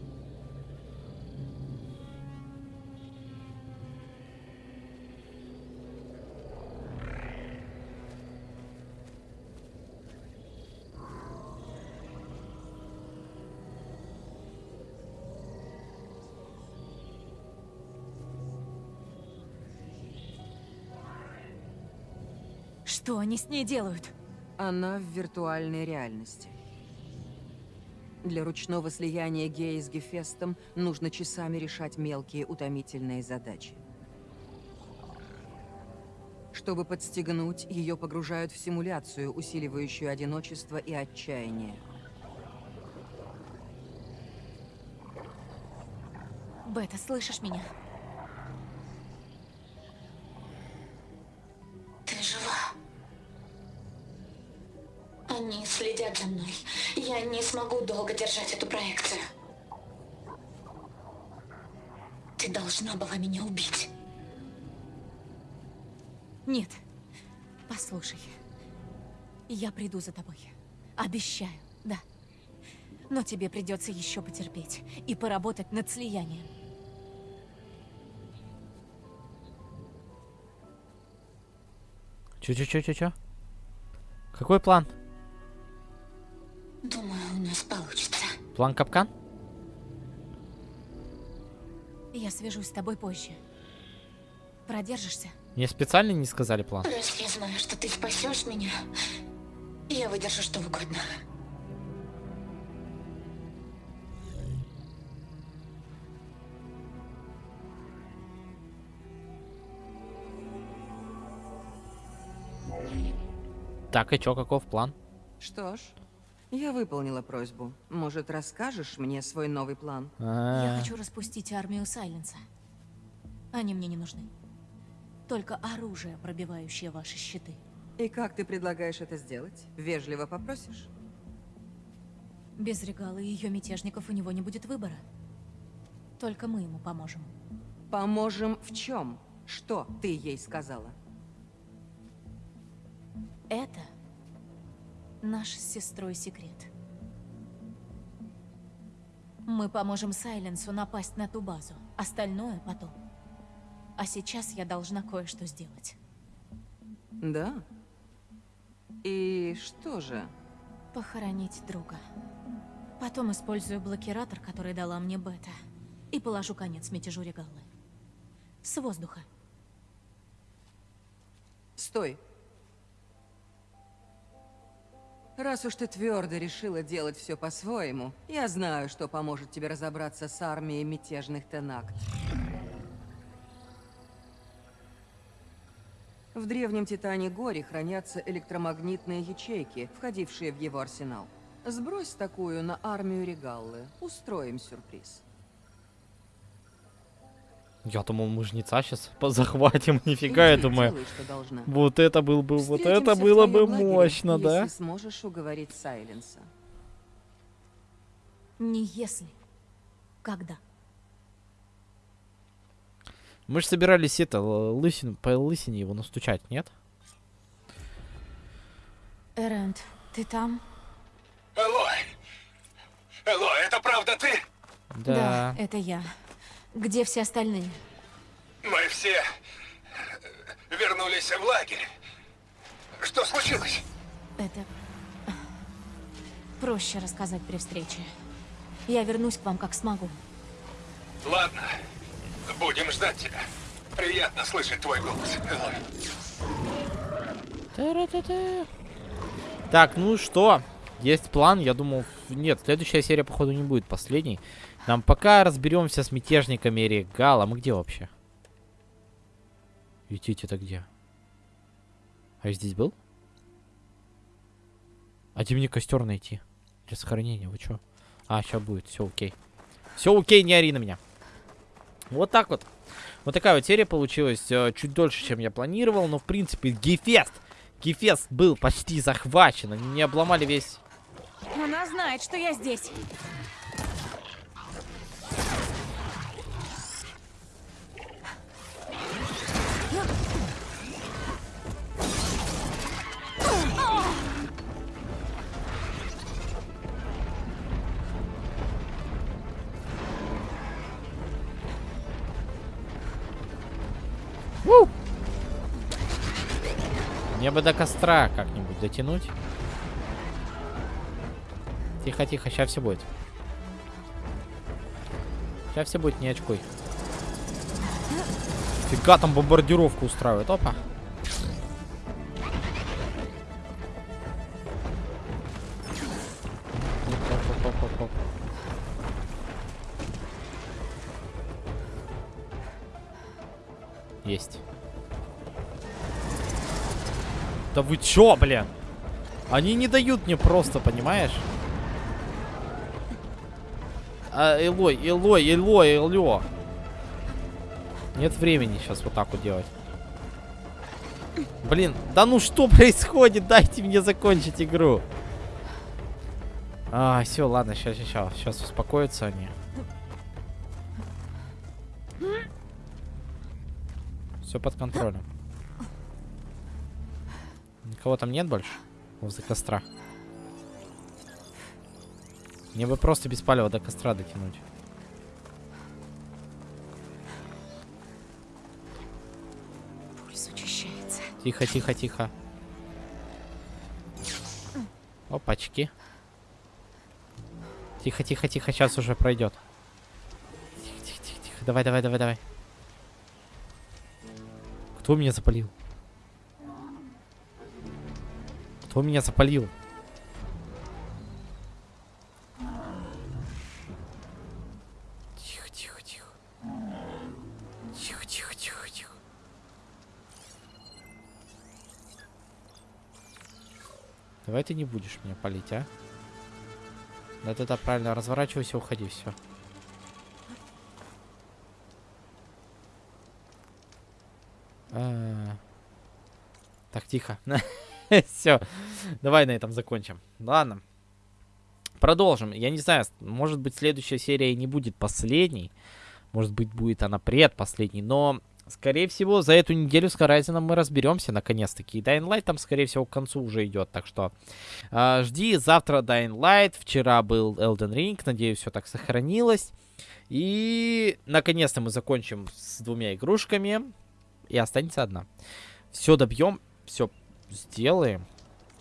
Они с ней делают? Она в виртуальной реальности. Для ручного слияния геи с Гефестом нужно часами решать мелкие утомительные задачи. Чтобы подстегнуть, ее погружают в симуляцию, усиливающую одиночество и отчаяние. Бета, слышишь меня? Держать эту проекцию. Ты должна была меня убить. Нет. Послушай. Я приду за тобой. Обещаю, да. Но тебе придется еще потерпеть и поработать над слиянием. Чё-чё-чё-чё-чё? Какой план? Думаю. План капкан? Я свяжусь с тобой позже. Продержишься? Мне специально не сказали план. Раз я знаю, что ты спасешь меня, я выдержу что угодно. Так, и чё, каков план? Что ж, я выполнила просьбу. Может, расскажешь мне свой новый план? Я хочу распустить армию Сайленса. Они мне не нужны. Только оружие, пробивающее ваши щиты. И как ты предлагаешь это сделать? Вежливо попросишь? Без Регала и ее мятежников у него не будет выбора. Только мы ему поможем. Поможем в чем? Что ты ей сказала? Это наш с сестрой секрет. Мы поможем Сайленсу напасть на ту базу. Остальное потом. А сейчас я должна кое-что сделать. Да? И что же? Похоронить друга. Потом использую блокиратор, который дала мне Бета. И положу конец мятежу Регаллы. С воздуха. Стой. Раз уж ты твердо решила делать все по-своему, я знаю, что поможет тебе разобраться с армией мятежных Тенакт. В древнем Титане Горе хранятся электромагнитные ячейки, входившие в его арсенал. Сбрось такую на армию Регаллы. Устроим сюрприз. Я думал, мы жнеца сейчас захватим. Нифига, я думаю. Делай. Вот это был бы, вот это было бы лагере, мощно, да? Если сможешь уговорить Сайленса. Не если. Когда? Мы же собирались это, лысин, по лысине его настучать, нет? Эрент, ты там? Элой! Элой, это правда ты? Да. это я. Где все остальные? Мы все э, вернулись в лагерь. Что случилось? Это... Проще рассказать при встрече. Я вернусь к вам, как смогу. Ладно, будем ждать тебя. Приятно слышать твой голос, Элой. Та-ра-та-та. Так, ну что? Есть план, я думал... Нет, следующая серия, походу, не будет последней. Нам пока разберемся с мятежниками Регала. Мы где вообще? Идите это где? А я здесь был? А где мне костер найти? Для сохранения, вы чё? А, сейчас будет, все окей. Все окей, не ори на меня. Вот так вот. Вот такая вот серия получилась. э, Чуть дольше, чем я планировал. Но, в принципе, Гефест. Гефест был почти захвачен. Они не обломали весь... Она знает, что я здесь. Ву! Мне бы до костра как-нибудь дотянуть. Тихо, тихо, сейчас все будет. Сейчас все будет, не очкуй. Фига там бомбардировку устраивает. Опа. Есть. Да вы чё, блин? Они не дают мне просто, понимаешь? А, Элой, Элой, Элой, Элё. Нет времени сейчас вот так вот делать. Блин, да ну что происходит? Дайте мне закончить игру. А, все, ладно, сейчас, сейчас, сейчас успокоятся они. Все под контролем. Никого там нет больше? Возле костра. Мне бы просто без палева до костра дотянуть. Пульс учащается. Тихо, тихо, тихо. Опачки. Тихо, тихо, тихо, сейчас уже пройдет. Тихо, тихо, тихо, тихо. Давай, давай, давай, давай. Кто меня запалил? Кто меня запалил? Тихо, тихо, тихо. Тихо, тихо, тихо, тихо. Давай ты не будешь меня палить, а? Да-да-да, правильно, разворачивайся, уходи, все. Так, тихо. Все. Давай на этом закончим. Ладно. Продолжим. Я не знаю, может быть, следующая серия и не будет последней. Может быть, будет она предпоследней. Но, скорее всего, за эту неделю с Horizon мы разберемся наконец-таки. И Dying Light там, скорее всего, к концу уже идет. Так что э, жди завтра Dying Light. Вчера был Elden Ring. Надеюсь, все так сохранилось. И, наконец-то, мы закончим с двумя игрушками. И останется одна. Все добьем, все сделаем.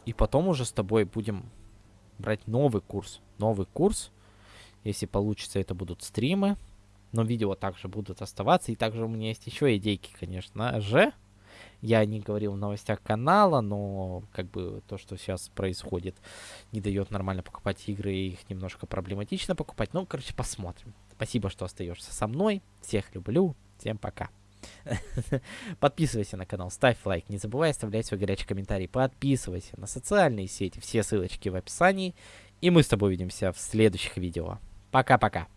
И потом уже с тобой будем брать новый курс. Новый курс. Если получится, это будут стримы. Но видео также будут оставаться. И также у меня есть еще идейки, конечно же. я не говорил в новостях канала, но как бы то, что сейчас происходит, не дает нормально покупать игры, их немножко проблематично покупать. Ну, короче, посмотрим. Спасибо, что остаешься со мной. Всех люблю. Всем пока. Подписывайся на канал, ставь лайк, не забывай оставлять свой горячий комментарий, подписывайся на социальные сети, все ссылочки в описании, и мы с тобой увидимся в следующих видео. Пока-пока.